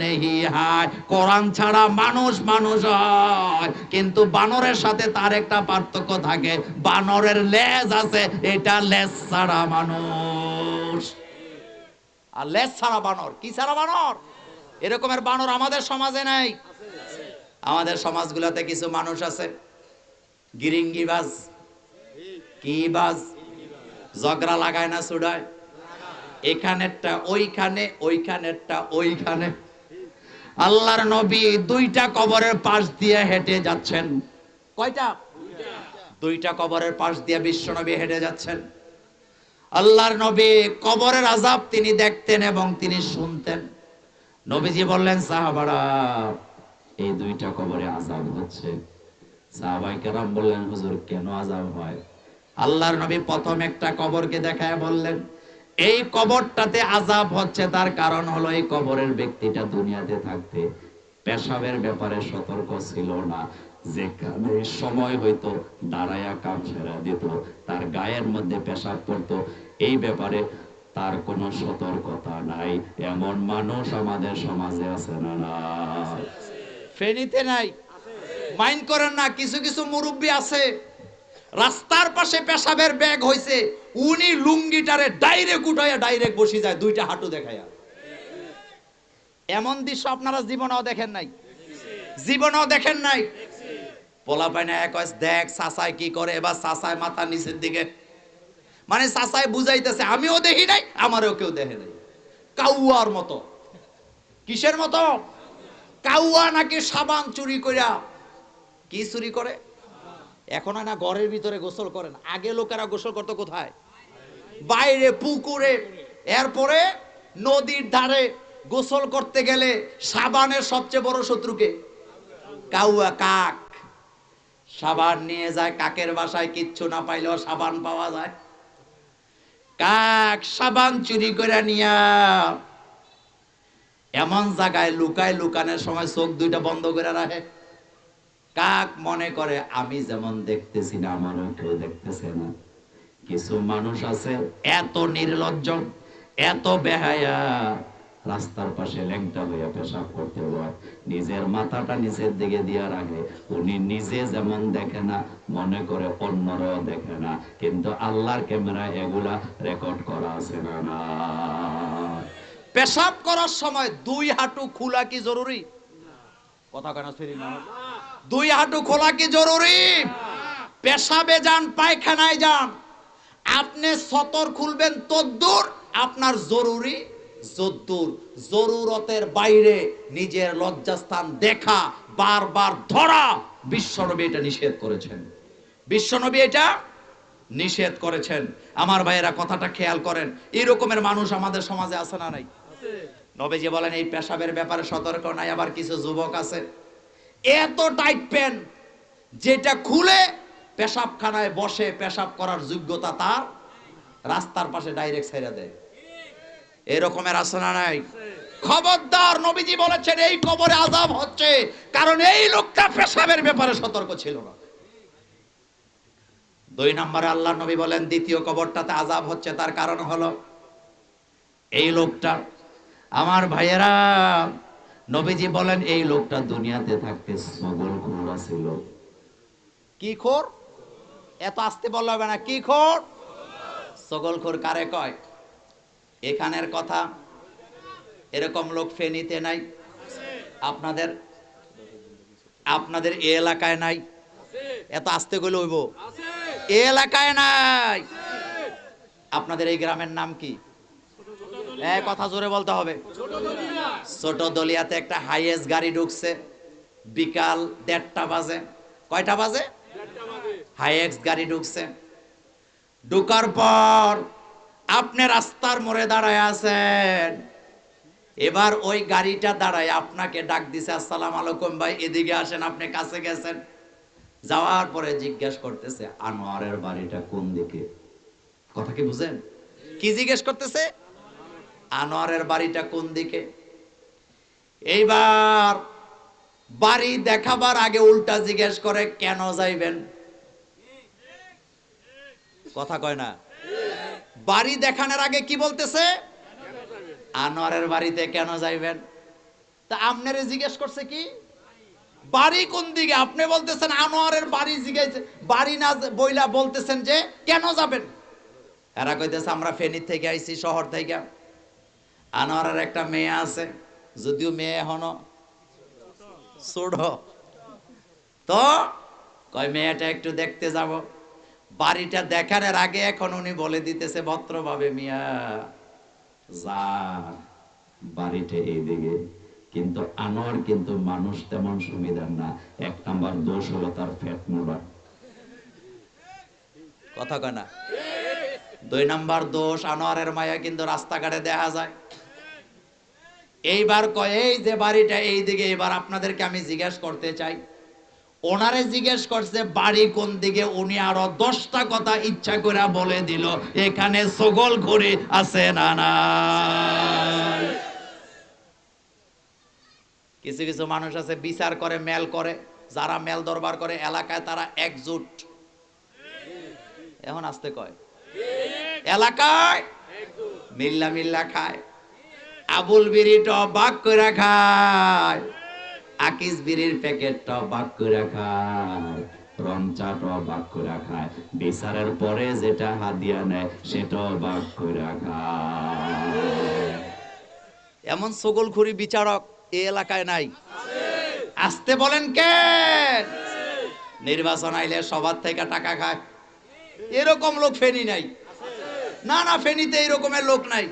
নেহি হায় কোরআন ছাড়া মানুষ মানুষ হয়, কিন্তু বানরের সাথে তার একটা পার্থক্য থাকে। বানরের লেজ আছে, এটা লেজ ছাড়া মানুষ। আর লেজ ছাড়া বানর। কি ছাড়া বানর? এরকমের বানর আমাদের সমাজে নাই। আমাদের সমাজগুলোতে কিছু মানুষ আছে। গিরিঙ্গিবাজ কি বাজ? ঝগড়া লাগায় না সুডায় এখানেরটা ওইখানে, ওইখানেরটা ওইখানে। আল্লাহর নবী দুইটা কবরের পাশ দিয়ে হেঁটে যাচ্ছেন। কয়টা? দুইটা কবরের পাশ দিয়ে বিশ্ব নবী হেঁটে যাচ্ছেন। আল্লাহর নবী কবরের আজাব তিনি দেখতেন এবং তিনি শুনতেন। নবীজি বললেন, সাহাবারা, এই দুইটা কবরে আযাব হচ্ছে। সাহাবাই কেরাম বললেন, হুজুর, কেন আযাব হয়? আল্লাহর নবী প্রথম একটা কবরকে দেখায় বললেন, এই কবরটাতে আজাব হচ্ছে, তার কারণ হলো এই কবরের ব্যক্তিটা দুনিয়াতে থাকতে পেশাবের ব্যাপারে সতর্ক ছিল না। যেখানে সময় হইতো দাঁড়ায়া কাম সেরা দিত, তার গায়ের মধ্যে পেশাব পড়তো এই ব্যাপারে তার কোনো সতর্কতা নাই। এমন মানুষ আমাদের সমাজে আছে না ফেনীতে নাই। মাইন্ড করেন না, কিছু কিছু মুরব্বী আছে। রাস্তার পাশে পেশাবের ব্যাগ হইছে। উনি লুঙ্গিটারে ডাইরেক্ট উঠাইয়া ডাইরেক্ট বসে যায়, দুইটা হাঁটু দেখাইয়া। এমন দৃশ্য আপনারা জীবনেও দেখেন নাই। জীবনেও দেখেন নাই। পোলা পাইনা এক দেখ সাসায় কি করে, এবার সাসায় মাথা নিচের দিকে। মানে সাসায় বুঝাইতেছে, আমিও দেখি নাই, আমারও কেউ দেখে নাই। কাউয়ার মতো। কিসের মতো? কাউয়া নাকি সাবান চুরি কইরা কি চুরি করে? এখন না ঘরের ভিতরে গোসল করেন। আগে লোকেরা গোসল করতো কোথায়? বাইরে, পুকুরে। এরপরে নদীর ধারে গোসল করতে গেলে সাবানের সবচেয়ে বড় শত্রুকে কাউয়া, কাক। সাবান নিয়ে যায়, কাকের বাসায় কিচ্ছু না পাইলেও সাবান পাওয়া যায়। কাক সাবান চুরি করে নিয়া এমন জায়গায় লুকায় লুকানোর সময় চোখ দুইটা বন্ধ করে রাখে। কাক মনে করে, আমি যেমন দেখতেছি না, আমারও কেউ দেখতেছে না। কিছু মানুষ আছে, এত নির্লজ্জ, এত বেহায়া। রাস্তার পাশে ল্যাংটা হইয়া পেশাব করতে হয় নিজের মাথাটা নিচের দিকে দিয়া রাখে। উনি নিজে যেমন দেখে না মনে করে অন্যরাও দেখে না। কিন্তু আল্লাহর ক্যামেরা এগুলা রেকর্ড করা আছে না না। পেশাব করার সময় দুই হাঁটু খোলা কি জরুরি? কথা কেন ফিরি না। দুই হাঁটু খোলা কি জরুরি? পেশাবে যান পায়খানায় যান। আপনি সতর খুলবেন তদ্দুর আপনার জরুরি। যদ্দুর জরুরতের বাইরে নিজের লজ্জাস্থান দেখা, বারবার ধরা। বিশ্বনবী এটা নিষেধ করেছেন। বিশ্বনবী এটা নিষেধ করেছেন। আমার ভাইয়েরা কথাটা খেয়াল করেন এই রকমের মানুষ আমাদের সমাজে আছে না নাই? নবীজি বলেন, এই পেশাবের ব্যাপারে সতর্ক নাই, আবার কিছু যুবক আছে। এত টাইট প্যান্ট যেটা খুলে পেশাবখানায় বসে পেশাব করার যোগ্যতা তার, রাস্তার পাশে ডাইরেক্ট ছেড়ে দেয়। এরকমের আছে না নাই। খবরদার নবীজি বলেছেন এই কবরে আজাব হচ্ছে কারণ এই লোকটা পেশাবের ব্যাপারে সতর্ক ছিল না। দুই নম্বরে আল্লাহ নবী বলেন দ্বিতীয় কবরটাতে আজাব হচ্ছে তার কারণ হলো এই লোকটা। আমার ভাইয়েরা নবীজি বলেন এই লোকটা দুনিয়াতে থাকতে সগল খুঁড়া ছিল কি খোর? এত আসতে বললে হবে না। কি খোর? সগল খোর কারে কয়? এখানের কথা এরকম লোক ফেনীতে নাই, আপনাদের আপনাদের এ এলাকায় নাই, এত আসতে গেলে হইব এ এলাকায় নাই। আপনাদের এই গ্রামের নাম কি? কথা জোরে বলতে হবে। ছোট দলিয়াতে একটা হাইয়েস্ট গাড়ি ঢুকছে, বিকাল দেড়টা বাজে। কয়টা বাজে? হাইয়েস্ট গাড়ি ঢুকছে। ঢুকার পর আপনি রাস্তার মোড়ে দাঁড়ায় আছেন। এবার ওই গাড়িটা দাঁড়ায়, আপনাকে ডাক দিছে, আসসালাম আলাইকুম ভাই, এদিকে আসেন, আপনি কাছে গেছেন? যাওয়ার পরে জিজ্ঞেস করতেছে, আনোয়ারের বাড়িটা কোন দিকে? কথা কি বুঝেন? কি জিজ্ঞেস করতেছে? আনোয়ারের বাড়িটা কোন দিকে? এইবার বাড়ি দেখাবার আগে উল্টা জিজ্ঞেস করে, কেন যাইবেন? কথা কয় না। বাড়ি দেখানোর আগে কি বলতেছে? আনোয়ারের বাড়িতে কেন যাইবেন? তা আপনারে জিজ্ঞেস করছে কি? বাড়ি কোন দিকে? আপনি বলতেছেন আনোয়ারের বাড়ি জিজ্ঞেস বাড়ি না বইলা বলতেছেন যে কেন যাবেন? এরা কইতেছে, আমরা ফেনীর থেকে আইছি, শহর থেকে। আনোয়ারের একটা মেয়ে আছে, যদিও মেয়ে ছোট। তো কয়, মেয়েটা একটু দেখতে যাব। বাড়িটা দেখানোর আগে এখন উনি বলে দিতেছে ভদ্রভাবে, মিয়া, যার বাড়িটা এইদিকে, কিন্তু আনোয়ার কিন্তু মানুষ তেমন সুবিধার না। এক নাম্বার দোষ হলো তার ফ্যাট মোড়া। কথা কয় না। দুই নাম্বার দোষ, আনোয়ারের মায়া কিন্তু রাস্তাঘাটে দেখা যায়। এইবার কয়, এই যে বাড়িটা এই দিকে এবার আপনাদেরকে আমি জিজ্ঞেস করতে চাই ওনারে জিজ্ঞেস করছে, বাড়ি কোন দিকে? উনি আরও দশটা কথা ইচ্ছা করে বলে দিল, এখানে সগল ঘুরে আছে না না কিছু কিছু মানুষ আছে, বিচার করে, মেল করে। যারা মেল দরবার করে, এলাকায় তারা একজুট। এখন আসতে কয়? এলাকায় মিল্লা মিল্লা খায়। আবুল বিড়ি বাক করে খায়। আকিস বিড়ির প্যাকেট বাক করে খায় রমচা বাক বিচারের পরে যেটা হাদিয়া নেয় সেটাও বাক করে খায়। এমন সগলখুরি বিচারক এ এলাকায় নাই। আসতে বলেন কে? নির্বাচন আইলে সবার থেকে টাকা খায়। এরকম লোক ফেনি নাই। না না ফেনিতে এরকমের লোক নাই।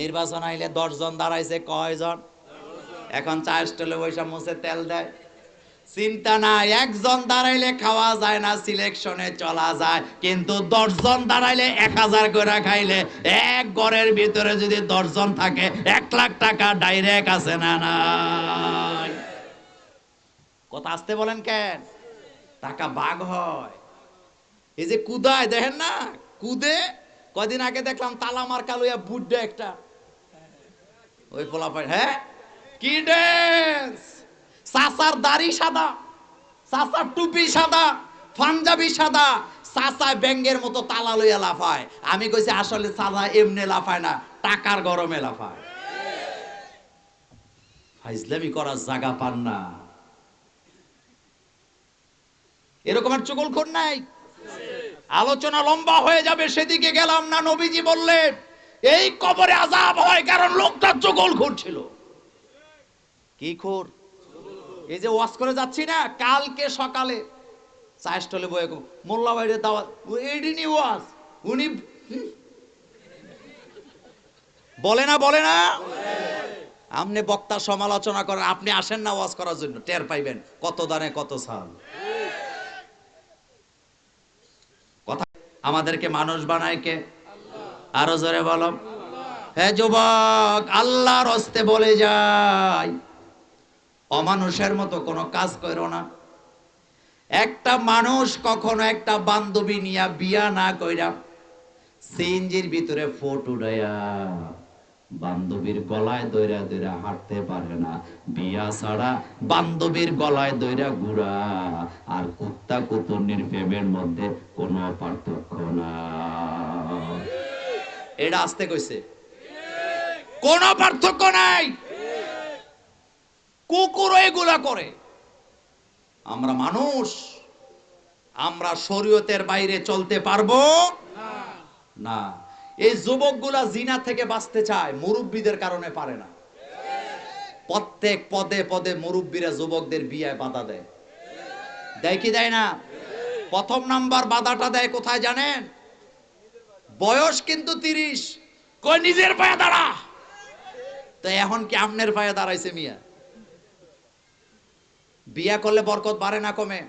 নির্বাচন আইলে দশজন দাঁড়াইছে, কয়জন? এখন চা স্টলে বৈশা মুছে তেল দেয়। চিন্তা নাই, একজন দাঁড়াইলে খাওয়া যায় না সিলেকশনে চলা যায়। কিন্তু দশজন দাঁড়াইলে এক হাজার করে খাইলে, এক ঘরের ভিতরে যদি দশজন থাকে, এক লাখ টাকা ডাইরেক্ট আছে না নাই? কথা আসতে বলেন কেন? টাকা বাঘ হয়। এই যে কুদায়, দেখেন না? কুদে কদিন আগে দেখলাম তালা মার্কা লইয়া বুড্ডে একটা। ওই পোলাপাই হ্যাঁ? কি ড্যান্স সাসার দাড়ি সাদা, সাসার টুপি সাদা, পাঞ্জাবি সাদা, সাসা ব্যাঙ্গের মতো তালা লইয়া লাফায়। আমি কইছি, আসলে সাদা এমনি লাফায় না, টাকার গরমে লাফায়। ফাইজলামি করার জায়গা পান না। এরকম আর চুগলখোর নাই? আলোচনা লম্বা হয়ে যাবে, সেদিকে গেলাম না, নবীজি বললেন, এই কবরে আজাব হয় কারণ লোকটা চগল ছিল। কি খোর? এই যে ওয়াশ করে যাচ্ছি না, কালকে সকালে। চায়ের বয়ে মোল্লা বাইরে দাওয়াত। এইদিনই ওয়াজ। উনি বলে না বলে না? আপনি বক্তা সমালোচনা করেন, আপনি আসেন না ওয়াজ করার জন্য। টের পাইবেন, কত দানে কত সাল। কথা, আমাদেরকে মানুষ বানায় কে? আরও জোরে বলো। হ্যাঁ যুবক, আল্লাহর হস্তে বলে যায় অমানুষের মতো কোনো কাজ করো না। একটা মানুষ কখনো একটা বান্ধবী নিয়া বিয়া না কইরা সিএনজির ভিতরে ফোট উড়াইয়া বান্ধবীর গলায় দইরা দইরা হাঁটতে পারে না। বিয়া ছাড়া বান্ধবীর গলায় দইরা গুড়া। আর কুত্তা কুতুর্নির প্রেমের মধ্যে কোনো পার্থক্য না। এটা আসতে কইছে। কোন পার্থক্য নাই। কুকুর এগুলা করে। আমরা মানুষ, আমরা শরীয়তের বাইরে চলতে পারব? না। এই যুবকগুলা জিনা থেকে বাঁচতে চায়, মুরব্বীদের কারণে পারে না। প্রত্যেক পদে পদে মুরব্বীরা যুবকদের বিয়ে বাধা দেয়। দেয় কি দেয় না? প্রথম নাম্বার বাধাটা দেয় কোথায় জানেন? বয়স কিন্তু তিরিশ। কই, নিজের পায়ে দাঁড়া। তো এখন কি আমনের পায়ে দাঁড়াইছে মিয়া? বিয়া করলে বরকত বাড়ে না কমে?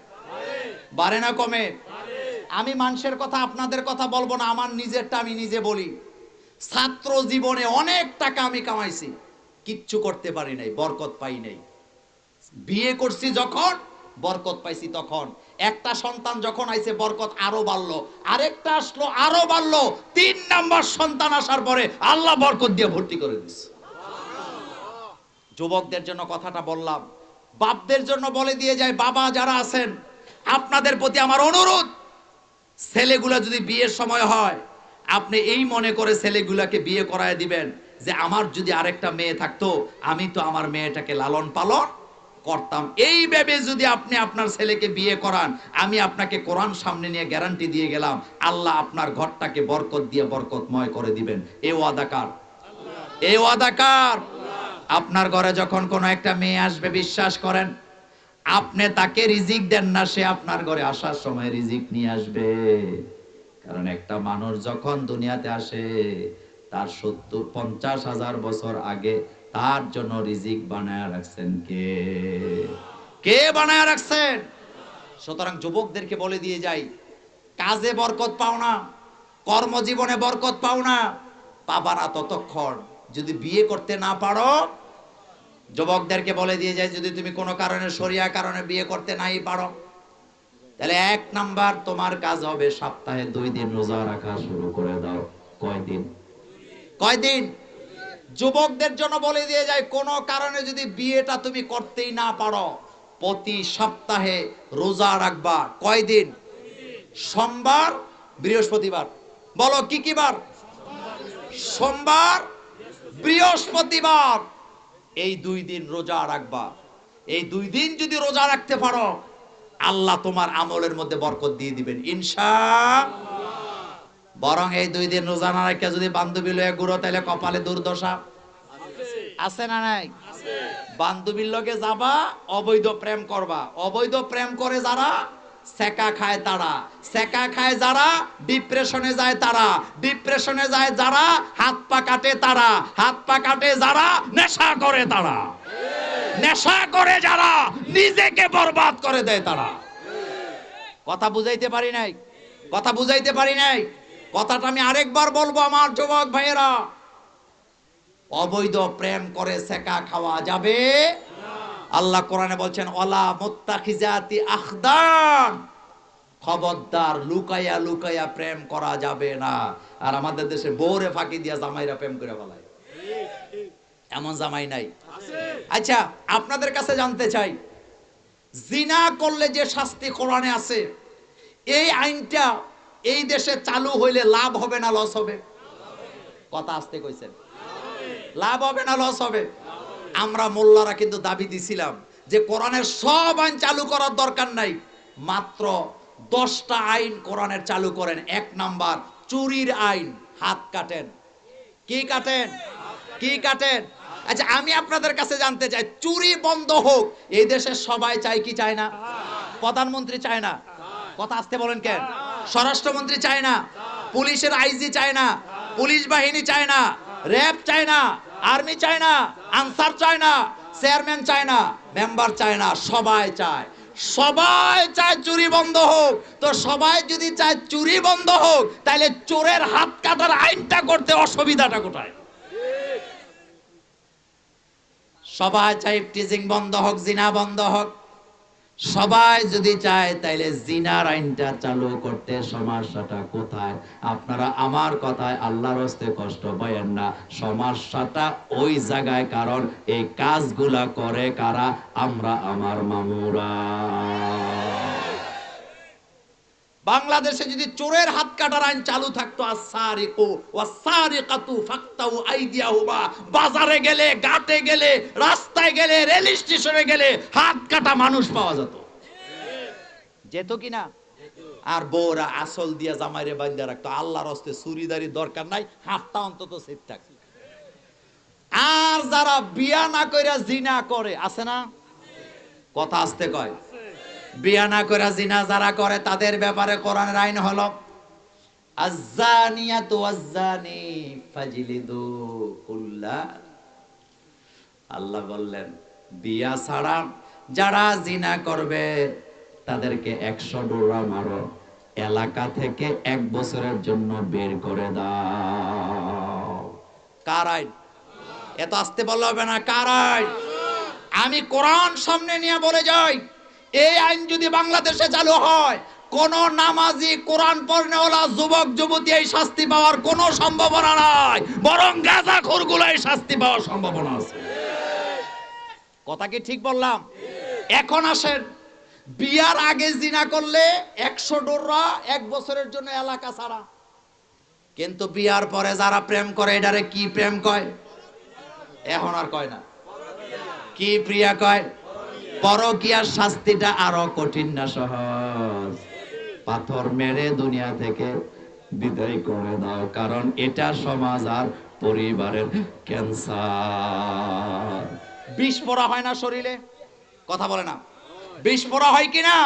বাড়ে না কমে? আমি মানুষের কথা, আপনাদের কথা বলব না, আমার নিজেরটা আমি নিজে বলি। ছাত্র জীবনে অনেক টাকা আমি কামাইছি, কিচ্ছু করতে পারি নাই, বরকত পাই নাই। বিয়ে করছি যখন, বরকত পাইছি তখন। একটা সন্তান যখন আইছে, বরকত আরও বাড়লো। আরেকটা আসলো, আরও বাড়লো। তিন নাম্বার সন্তান আসার পরে আল্লাহ বরকত দিয়ে ভর্তি করে দিচ্ছে যুবকদের জন্য কথাটা বললাম বাপদের জন্য বলে দিয়ে যায়, বাবা, যারা আছেন, আপনাদের প্রতি আমার অনুরোধ, ছেলেগুলা যদি বিয়ের সময় হয়, আপনি এই মনে করে ছেলেগুলাকে বিয়ে করায় দিবেন যে আমার যদি আরেকটা মেয়ে থাকতো, আমি তো আমার মেয়েটাকে লালন পালন করতাম। এই ভেবে যদি আপনি আপনার ছেলেকে বিয়ে করান, আমি আপনাকে কোরআন সামনে নিয়ে গ্যারান্টি দিয়ে গেলাম, আল্লাহ আপনার ঘরটাকে বরকত দিয়ে বরকতময় করে দিবেন। এ ওয়াদাকার এ ওয়াদাকার আপনার ঘরে যখন কোনো একটা মেয়ে আসবে, বিশ্বাস করেন, আপনি তাকে রিজিক দেন না, সে আপনার ঘরে আসার সময় রিজিক নিয়ে আসবে। কারণ একটা মানুষ যখন দুনিয়াতে আসে, তার সত্তর, পঞ্চাশ হাজার বছর আগে তার জন্য রিজিক বানায় রাখছেন কে? কে বানায় রাখছেন? সুতরাং যুবকদেরকে বলে দিয়ে যাই, কাজে বরকত পাও না, কর্মজীবনে বরকত পাও না পাবা না ততক্ষণ যদি বিয়ে করতে না পারো যুবকদেরকে বলে দিয়ে যায়, যদি তুমি কোনো কারণে সরিয়া কারণে বিয়ে করতে নাই পারো, তাহলে এক নাম্বার তোমার কাজ হবে সপ্তাহে দুই দিন রোজা রাখা শুরু করে দাও। কয়দিন? কয়দিন? যুবকদের জন্য বলে দিয়ে যায়, কোনো কারণে যদি বিয়েটা তুমি করতেই না পারো, প্রতি সপ্তাহে রোজা রাখবা। কয়দিন? সোমবার, বৃহস্পতিবার। বলো কি কি বার? সোমবার, বৃহস্পতিবার। এই দুই দিন রোজা রাখবা। এই দুই দিন যদি রোজা রাখতে পারো আল্লাহ তোমার আমলের মধ্যে বরকত দিয়ে দিবেন। ইনশা বরং এই দুই দিন রোজা না রেখে যদি বান্ধবী লয়ে গুড়ো তাহলে কপালে দুর্দশা। আছে না নাই? বান্ধবীর লগে যাবা অবৈধ প্রেম করবা। অবৈধ প্রেম করে যারা সেকা খায় তারা। সেকা খায় যারা ডিপ্রেশনে যায় তারা। ডিপ্রেশনে যায় যারা, হাত পা কাটে তারা। হাত পা কাটে যারা, নেশা করে তারা। নেশা করে যারা, নিজেকে বরবাদ করে দেয় তারা। কথা বুঝাইতে পারি নাই? কথা বুঝাইতে পারি নাই? কথাটা আমি আরেকবার বলব আমার যুবক ভাইয়েরা। অবৈধ প্রেম করে সেকা খাওয়া যাবে আল্লাহ কোরআনে বলছেন অলা মোত্তাখিজাতি আখদান। খবরদার লুকাইয়া লুকাইয়া প্রেম করা যাবে না। আর আমাদের দেশে বউরে ফাঁকি দিয়া জামাইরা প্রেম করে বলায় এমন জামাই নাই। আচ্ছা আপনাদের কাছে জানতে চাই, জিনা করলে যে শাস্তি কোরআনে আছে, এই আইনটা এই দেশে চালু হইলে লাভ হবে না লস হবে? কথা আসতে কইছেন। লাভ হবে না লস হবে? আমরা মোল্লারা কিন্তু দাবি দিছিলাম যে কোরআনের সব আইন চালু করার দরকার নাই। মাত্র দশটা আইন কোরআনের চালু করেন। এক নাম্বার, চুরির আইন, হাত কাটেন। কি কাটেন? কি কাটেন? আচ্ছা আমি আপনাদের কাছে জানতে চাই, চুরি বন্ধ হোক, এই দেশের সবাই চায় কি চায় না? প্রধানমন্ত্রী চায় না? কথা আসতে বলেন কেন? স্বরাষ্ট্রমন্ত্রী চায় না? পুলিশের আইজি চায় না? পুলিশ বাহিনী চায় না? র্যাব চায় না? আর্মি চায় না, আনসার চায় না, চেয়ারম্যান চায় না, মেম্বার চায় না, সবাই চায়। সবাই চায় চুরি বন্ধ হোক। তো সবাই যদি চায় চুরি বন্ধ হোক তাহলে চোরের হাত কাটার আইনটা করতে অসুবিধাটা কোথায়? সবাই চায় টিজিং বন্ধ হোক, জিনা বন্ধ হোক সবাই যদি চায়, তাইলে জিনার আইনটা চালু করতে সমস্যাটা কোথায়? আপনারা আমার কথায় আল্লাহর হস্তে কষ্ট পাইয়েন না। সমস্যাটা ওই জায়গায়, কারণ এই কাজগুলা করে কারা? আমরা, আমার মামুরা। বাংলাদেশে যদি চোরের হাত কাটার আইন চালু থাকতো বাজারে গেলে, ঘাটে গেলে, রাস্তায় গেলে, রেল স্টেশনে গেলে হাত কাটা মানুষ পাওয়া যেত। যেত কিনা আর বউরা আসল দিয়া জামাইরে বান্ধা রাখতো। আল্লাহর হস্তে চুরিদারি দরকার নাই, হাতটা অন্তত সেফ থাকছে আর যারা বিয়া না কইরা জিনা করে, আছে না? কথা আসতে কয়। বিয়া না কইরা জিনা যারা করে, তাদের ব্যাপারে কোরআনের আইন হলো, আজ্জানিয়াতু কুল্লা। আল্লাহ বললেন, বিয়া ছাড়া যারা জিনা করবে, তাদেরকে একশো ডোরা মারো, এলাকা থেকে এক বছরের জন্য বের করে দাও। কার আইন? এত আসতে বললে হবে না, কার আইন? আমি কোরআন সামনে নিয়ে বলে যাই। এই আইন যদি বাংলাদেশে চালু হয়, কোন নামাজি, কোরআন পড়নেওয়ালা, যুবক, যুবতী এই শাস্তি পাওয়ার কোনো সম্ভাবনা নাই। বরং গাঁজা খোরগুলো এই শাস্তি পাওয়ার সম্ভাবনা আছে। কথা কি ঠিক বললাম? এখন আসেন, বিয়ার আগে জিনা করলে একশো ডোররা এক বছরের জন্য এলাকা ছাড়া। কিন্তু বিয়ার পরে যারা প্রেম করে, এটারে কি প্রেম কয়? এখন আর কয় না। কি প্রিয়া কয়? পরকিয়ার শাস্তিটা আরও কঠিন না সহজ। পাথর মেরে দুনিয়া থেকে বিদায় করে দাও, কারণ এটা সমাজ আর পরিবারের ক্যান্সার। বিষ হয় না শরীরে? কথা বলে না। বিষ হয় কি না?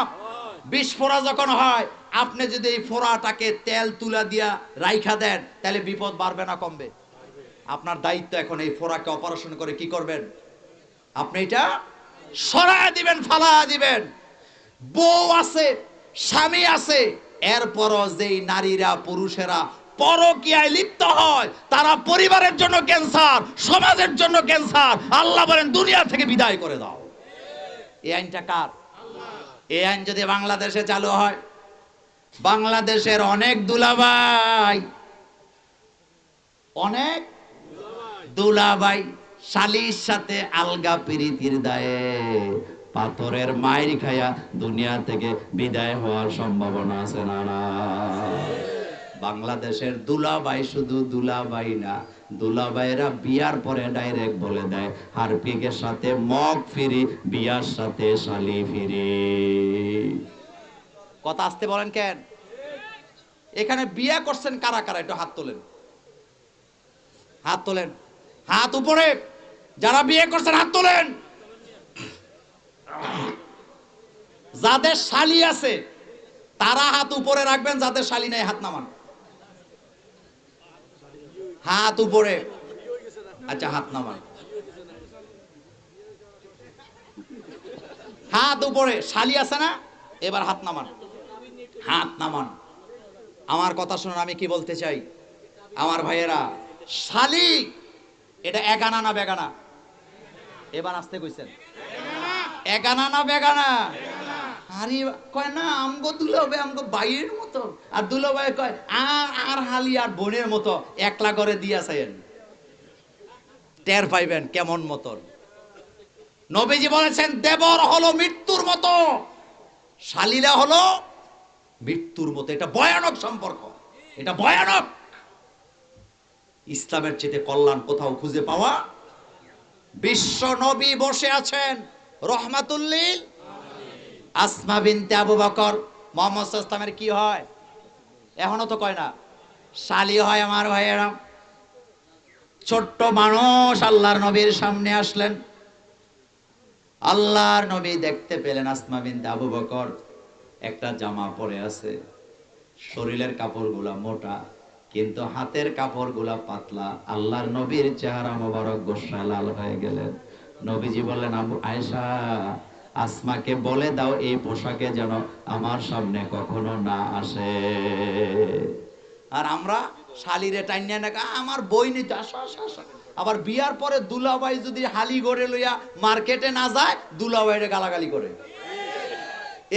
বিষ যখন হয়, আপনি যদি এই ফোড়াটাকে তেল তুলা দিয়া রাইখা দেন, তাহলে বিপদ বাড়বে না কমবে? আপনার দায়িত্ব এখন এই ফোড়াকে অপারেশন করে কি করবেন? আপনি এটা সরায় দিবেন ফালা দিবেন। বউ আছে, স্বামী আছে, এরপরও যেই নারীরা, পুরুষেরা পরকিয়ায় লিপ্ত হয়, তারা পরিবারের জন্য ক্যান্সার, সমাজের জন্য ক্যান্সার। আল্লাহ বলেন, দুনিয়া থেকে বিদায় করে দাও। এই আইনটা কার? এই আইন যদি বাংলাদেশে চালু হয়, বাংলাদেশের অনেক দুলাভাই অনেক দুলাভাই শালির সাথে আলগা প্রীতির দায়ে পাথরের মায়ের খায়া দুনিয়া থেকে বিদায় হওয়ার সম্ভাবনা আছে না বাংলাদেশের দুলাভাই শুধু দুলাভাই না দুলাভাইরা বিয়ার পরে ডাইরেক্ট বলে দেয় হারপিকের সাথে মগ ফিরি, বিয়ার সাথে শালি ফিরি। কথা আসতে বলেন কেন? এখানে বিয়া করছেন কারা কারা? একটু হাত তোলেন। হাত তোলেন। হাত উপরে। যারা বিয়ে করছেন, হাত তোলেন। যাদের শালি আছে, তারা হাত উপরে রাখবেন, যাদের শালি নাই, হাত নামান। হাত উপরে। আচ্ছা হাত নামান। হাত উপরে। শালি আছে না? এবার হাত নামান। হাত নামান। আমার কথা শুনুন, আমি কি বলতে চাই? আমার ভাইয়েরা, শালি, এটা একানা না বেগানা? এবার আসতে কইছেন। একানা না বেগানা? আরে কয় না, আমগো দুলাবে আমগো বাইয়ের মতো। আর দুলাভাই কয়, আর আর হালি আর বোনের মতো, একলা করে দিয়াছেন টের পাইবেন কেমন মতন। নবীজি বলেছেন, দেবর হলো মৃত্যুর মতো শালীরা হলো মৃত্যুর মতো। এটা ভয়ানক সম্পর্ক, এটা ভয়ানক। ইসলামের চেতে কল্যাণ কোথাও খুঁজে পাওয়া বিশ্ব নবী বসে আছেন। রহমাতুল্লিল। আসমা বিনতে আবু বকর। মোহাম্মদ ইসলামের কি হয়? এখনও তো কয় না। শালি হয় আমার ভাইয়েরা। ছোট্ট মানুষ আল্লাহর নবীর সামনে আসলেন। আল্লাহর নবী দেখতে পেলেন আসমা বিনতে আবু বকর। একটা জামা পরে আছে। শরীরের কাপড়গুলা মোটা। কিন্তু হাতের কাপড়গুলা পাতলা, আল্লাহর নবীর চেহারা মোবারক গোসা লাল হয়ে গেলেন নবীজি বললেন, আবু আয়েশা, আসমাকে বলে দাও, এই পোশাকে যেন আমার সামনে কখনো না আসে। আর আমরা শালিরে টাইনিয়া না আমার বই নিতে আবার বিয়ার পরে দুলাভাই যদি হালি গড়ে লইয়া মার্কেটে না যায়, দুলাভাইরে গালাগালি করে।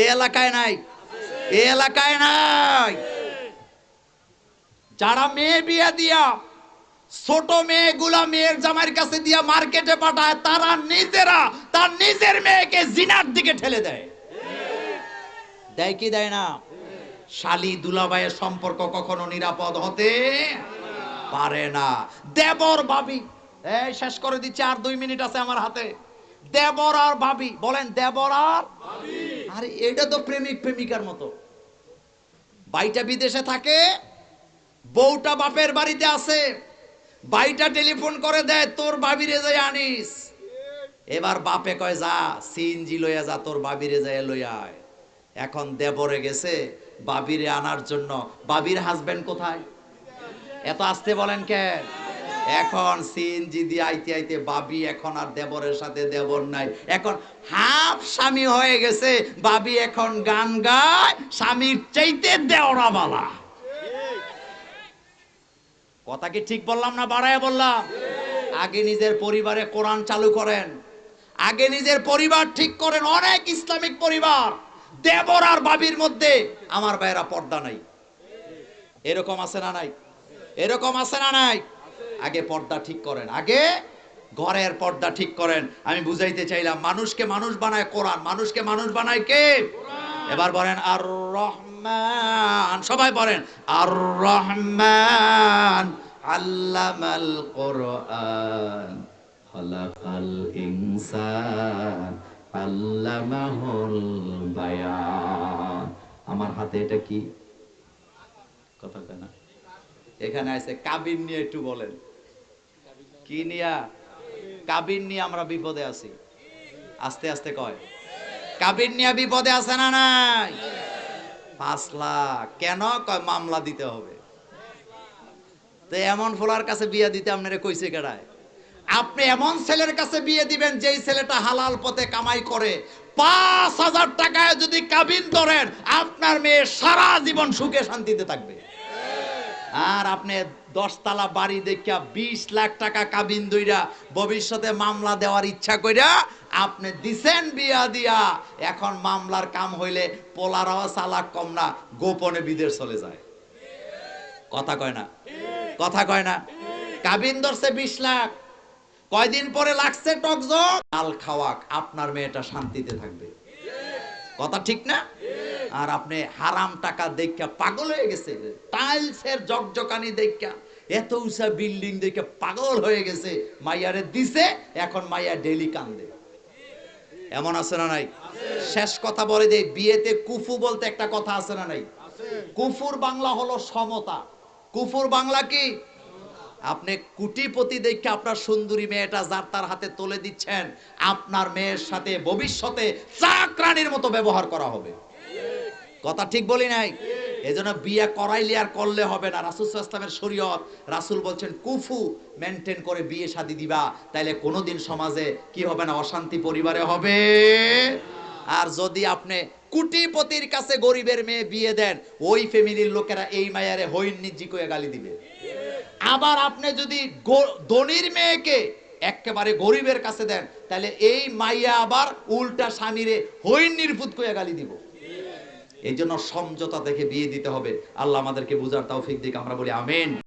এই এলাকায় নাই, এ এলাকায় নাই। যারা মেয়ে বিয়ে দিয়া ছোট মেয়েগুলা মেয়ের জামাইয়ের কাছে দিয়া মার্কেটে পাঠায় তারা নিজেরা তার নিজের মেয়েকে জিনার দিকে ঠেলে দেয়। দেয় কি দেয় না? শালি দুলাভাইয়ের সম্পর্ক কখনো নিরাপদ হতে পারে না। দেবর ভাবি এই শেষ করে দিচ্ছি আর দুই মিনিট আছে আমার হাতে। দেবর আর ভাবি বলেন দেবর আর? আরে এটা তো প্রেমিক প্রেমিকার মতো। বাইটা বিদেশে থাকে বউটা বাপের বাড়িতে আছে বাইটা টেলিফোন করে দেয়, তোর বাবিরে যাই আনিস। এবার বাপে কয়, যা, সিএনজি লইয়া যা, তোর বাবিরে যাই লইয়া আয়। এখন দেবরে গেছে বাবিরে আনার জন্য। বাবির হাজবেন্ড কোথায়? এত আসতে বলেন কেন এখন সিএনজি দিয়ে আইতে আইতে বাবি এখন আর দেবরের সাথে দেবর নাই। এখন হাফ স্বামী হয়ে গেছে বাবি এখন গান গায়, স্বামীর চাইতে দেওরা বালা কথা কি ঠিক বললাম না বাড়ায় বললাম? আগে নিজের পরিবারে কোরআন চালু করেন। আগে নিজের পরিবার ঠিক করেন, অনেক ইসলামিক পরিবার। দেবর আর বাবির মধ্যে আমার ভাইয়েরা পর্দা নাই। এরকম আছে না নাই? এরকম আছে না নাই? আগে পর্দা ঠিক করেন। আগে ঘরের পর্দা ঠিক করেন। আমি বুঝাইতে চাইলাম, মানুষকে মানুষ বানায় কোরআন, মানুষকে মানুষ বানায় কে? এবার বলেন আর রহমান সবাই বলেন আর রহমান আল্লামাল কোরআন, খলাকাল ইনসান, আল্লামাহুল বায়ান। আমার হাতে এটা কি? কথা কয় না। এখানে আছে কাবিন নিয়ে একটু বলেন। কি নিয়া? কাবিন নিয়ে আমরা বিপদে আছি। আস্তে আস্তে কয়। কাবিন নিয়ে বিপদে আছে না নাই? পাঁচ লাখ। কেন? কয়, মামলা দিতে হবে। তো এমন ফোলার কাছে বিয়ে দিতে আপনারা কইছে কেডায়? আপনি এমন ছেলের কাছে বিয়ে দিবেন, যেই ছেলেটা হালাল পথে কামাই করে। পাঁচ হাজার টাকায় যদি কাবিন ধরেন, আপনার মেয়ে সারা জীবন সুখে শান্তিতে থাকবে। আর আপনি দশতলা বাড়ি দেখিয়া বিশ লাখ টাকা কাবিন দইরা ভবিষ্যতে মামলা দেওয়ার ইচ্ছা কইরা আপনি দিছেন বিয়া দিয়া। এখন মামলার কাম হইলে পোলারাও চালাক কম না, গোপনে বিদেশ চলে যায়। কথা কয় না? কথা কয় না? কাবিন ধরছে বিশ লাখ। কয়দিন পরে লাগছে টকজক আল খাওয়াক, আপনার মেয়েটা শান্তিতে থাকবে। কথা ঠিক না? আর আপনি হারাম টাকা দেখা পাগল হয়ে গেছে। টাইলসের জকজকানি দেখা, এত উঁচা বিল্ডিং দেখে পাগল হয়ে গেছে, মাইয়ারে দিছে, এখন মাইয়া ডেলি কান্দে। এমন আছে না নাই? শেষ কথা বলে দেই, বিয়েতে কুফু বলতে একটা কথা আছে না নাই? কুফুর বাংলা হলো সমতা। কুফুর বাংলা কি? আপনি কুটিপতি দেখে আপনার সুন্দরী মেয়েটা যার তার হাতে তুলে দিচ্ছেন, আপনার মেয়ের সাথে ভবিষ্যতে চাকরানির মতো ব্যবহার করা হবে। কথা ঠিক বলি নাই? এজন্য বিয়ে করাইলে আর করলে হবে না। রাসুল ইসলামের শরীয়ত, রাসুল বলছেন, কুফু মেনটেন করে বিয়ে শাদি দিবা, তাইলে কোনোদিন সমাজে কি হবে না, অশান্তি পরিবারে হবে। আর যদি আপনি কুটিপতির কাছে গরিবের মেয়ে বিয়ে দেন, ওই ফ্যামিলির লোকেরা এই মায়ারে হইন নিজি করে গালি দিবে। আবার আপনি যদি ধনির মেয়েকে একেবারে গরিবের কাছে দেন, তাহলে এই মাইয়া আবার উল্টা স্বামীরে হই নির্ভুত করে গালি দিব। এই জন্য সমঝোতা দেখে বিয়ে দিতে হবে। আল্লাহ আমাদেরকে বুঝার তাও ফিক দিক, আমরা বলি আমেন।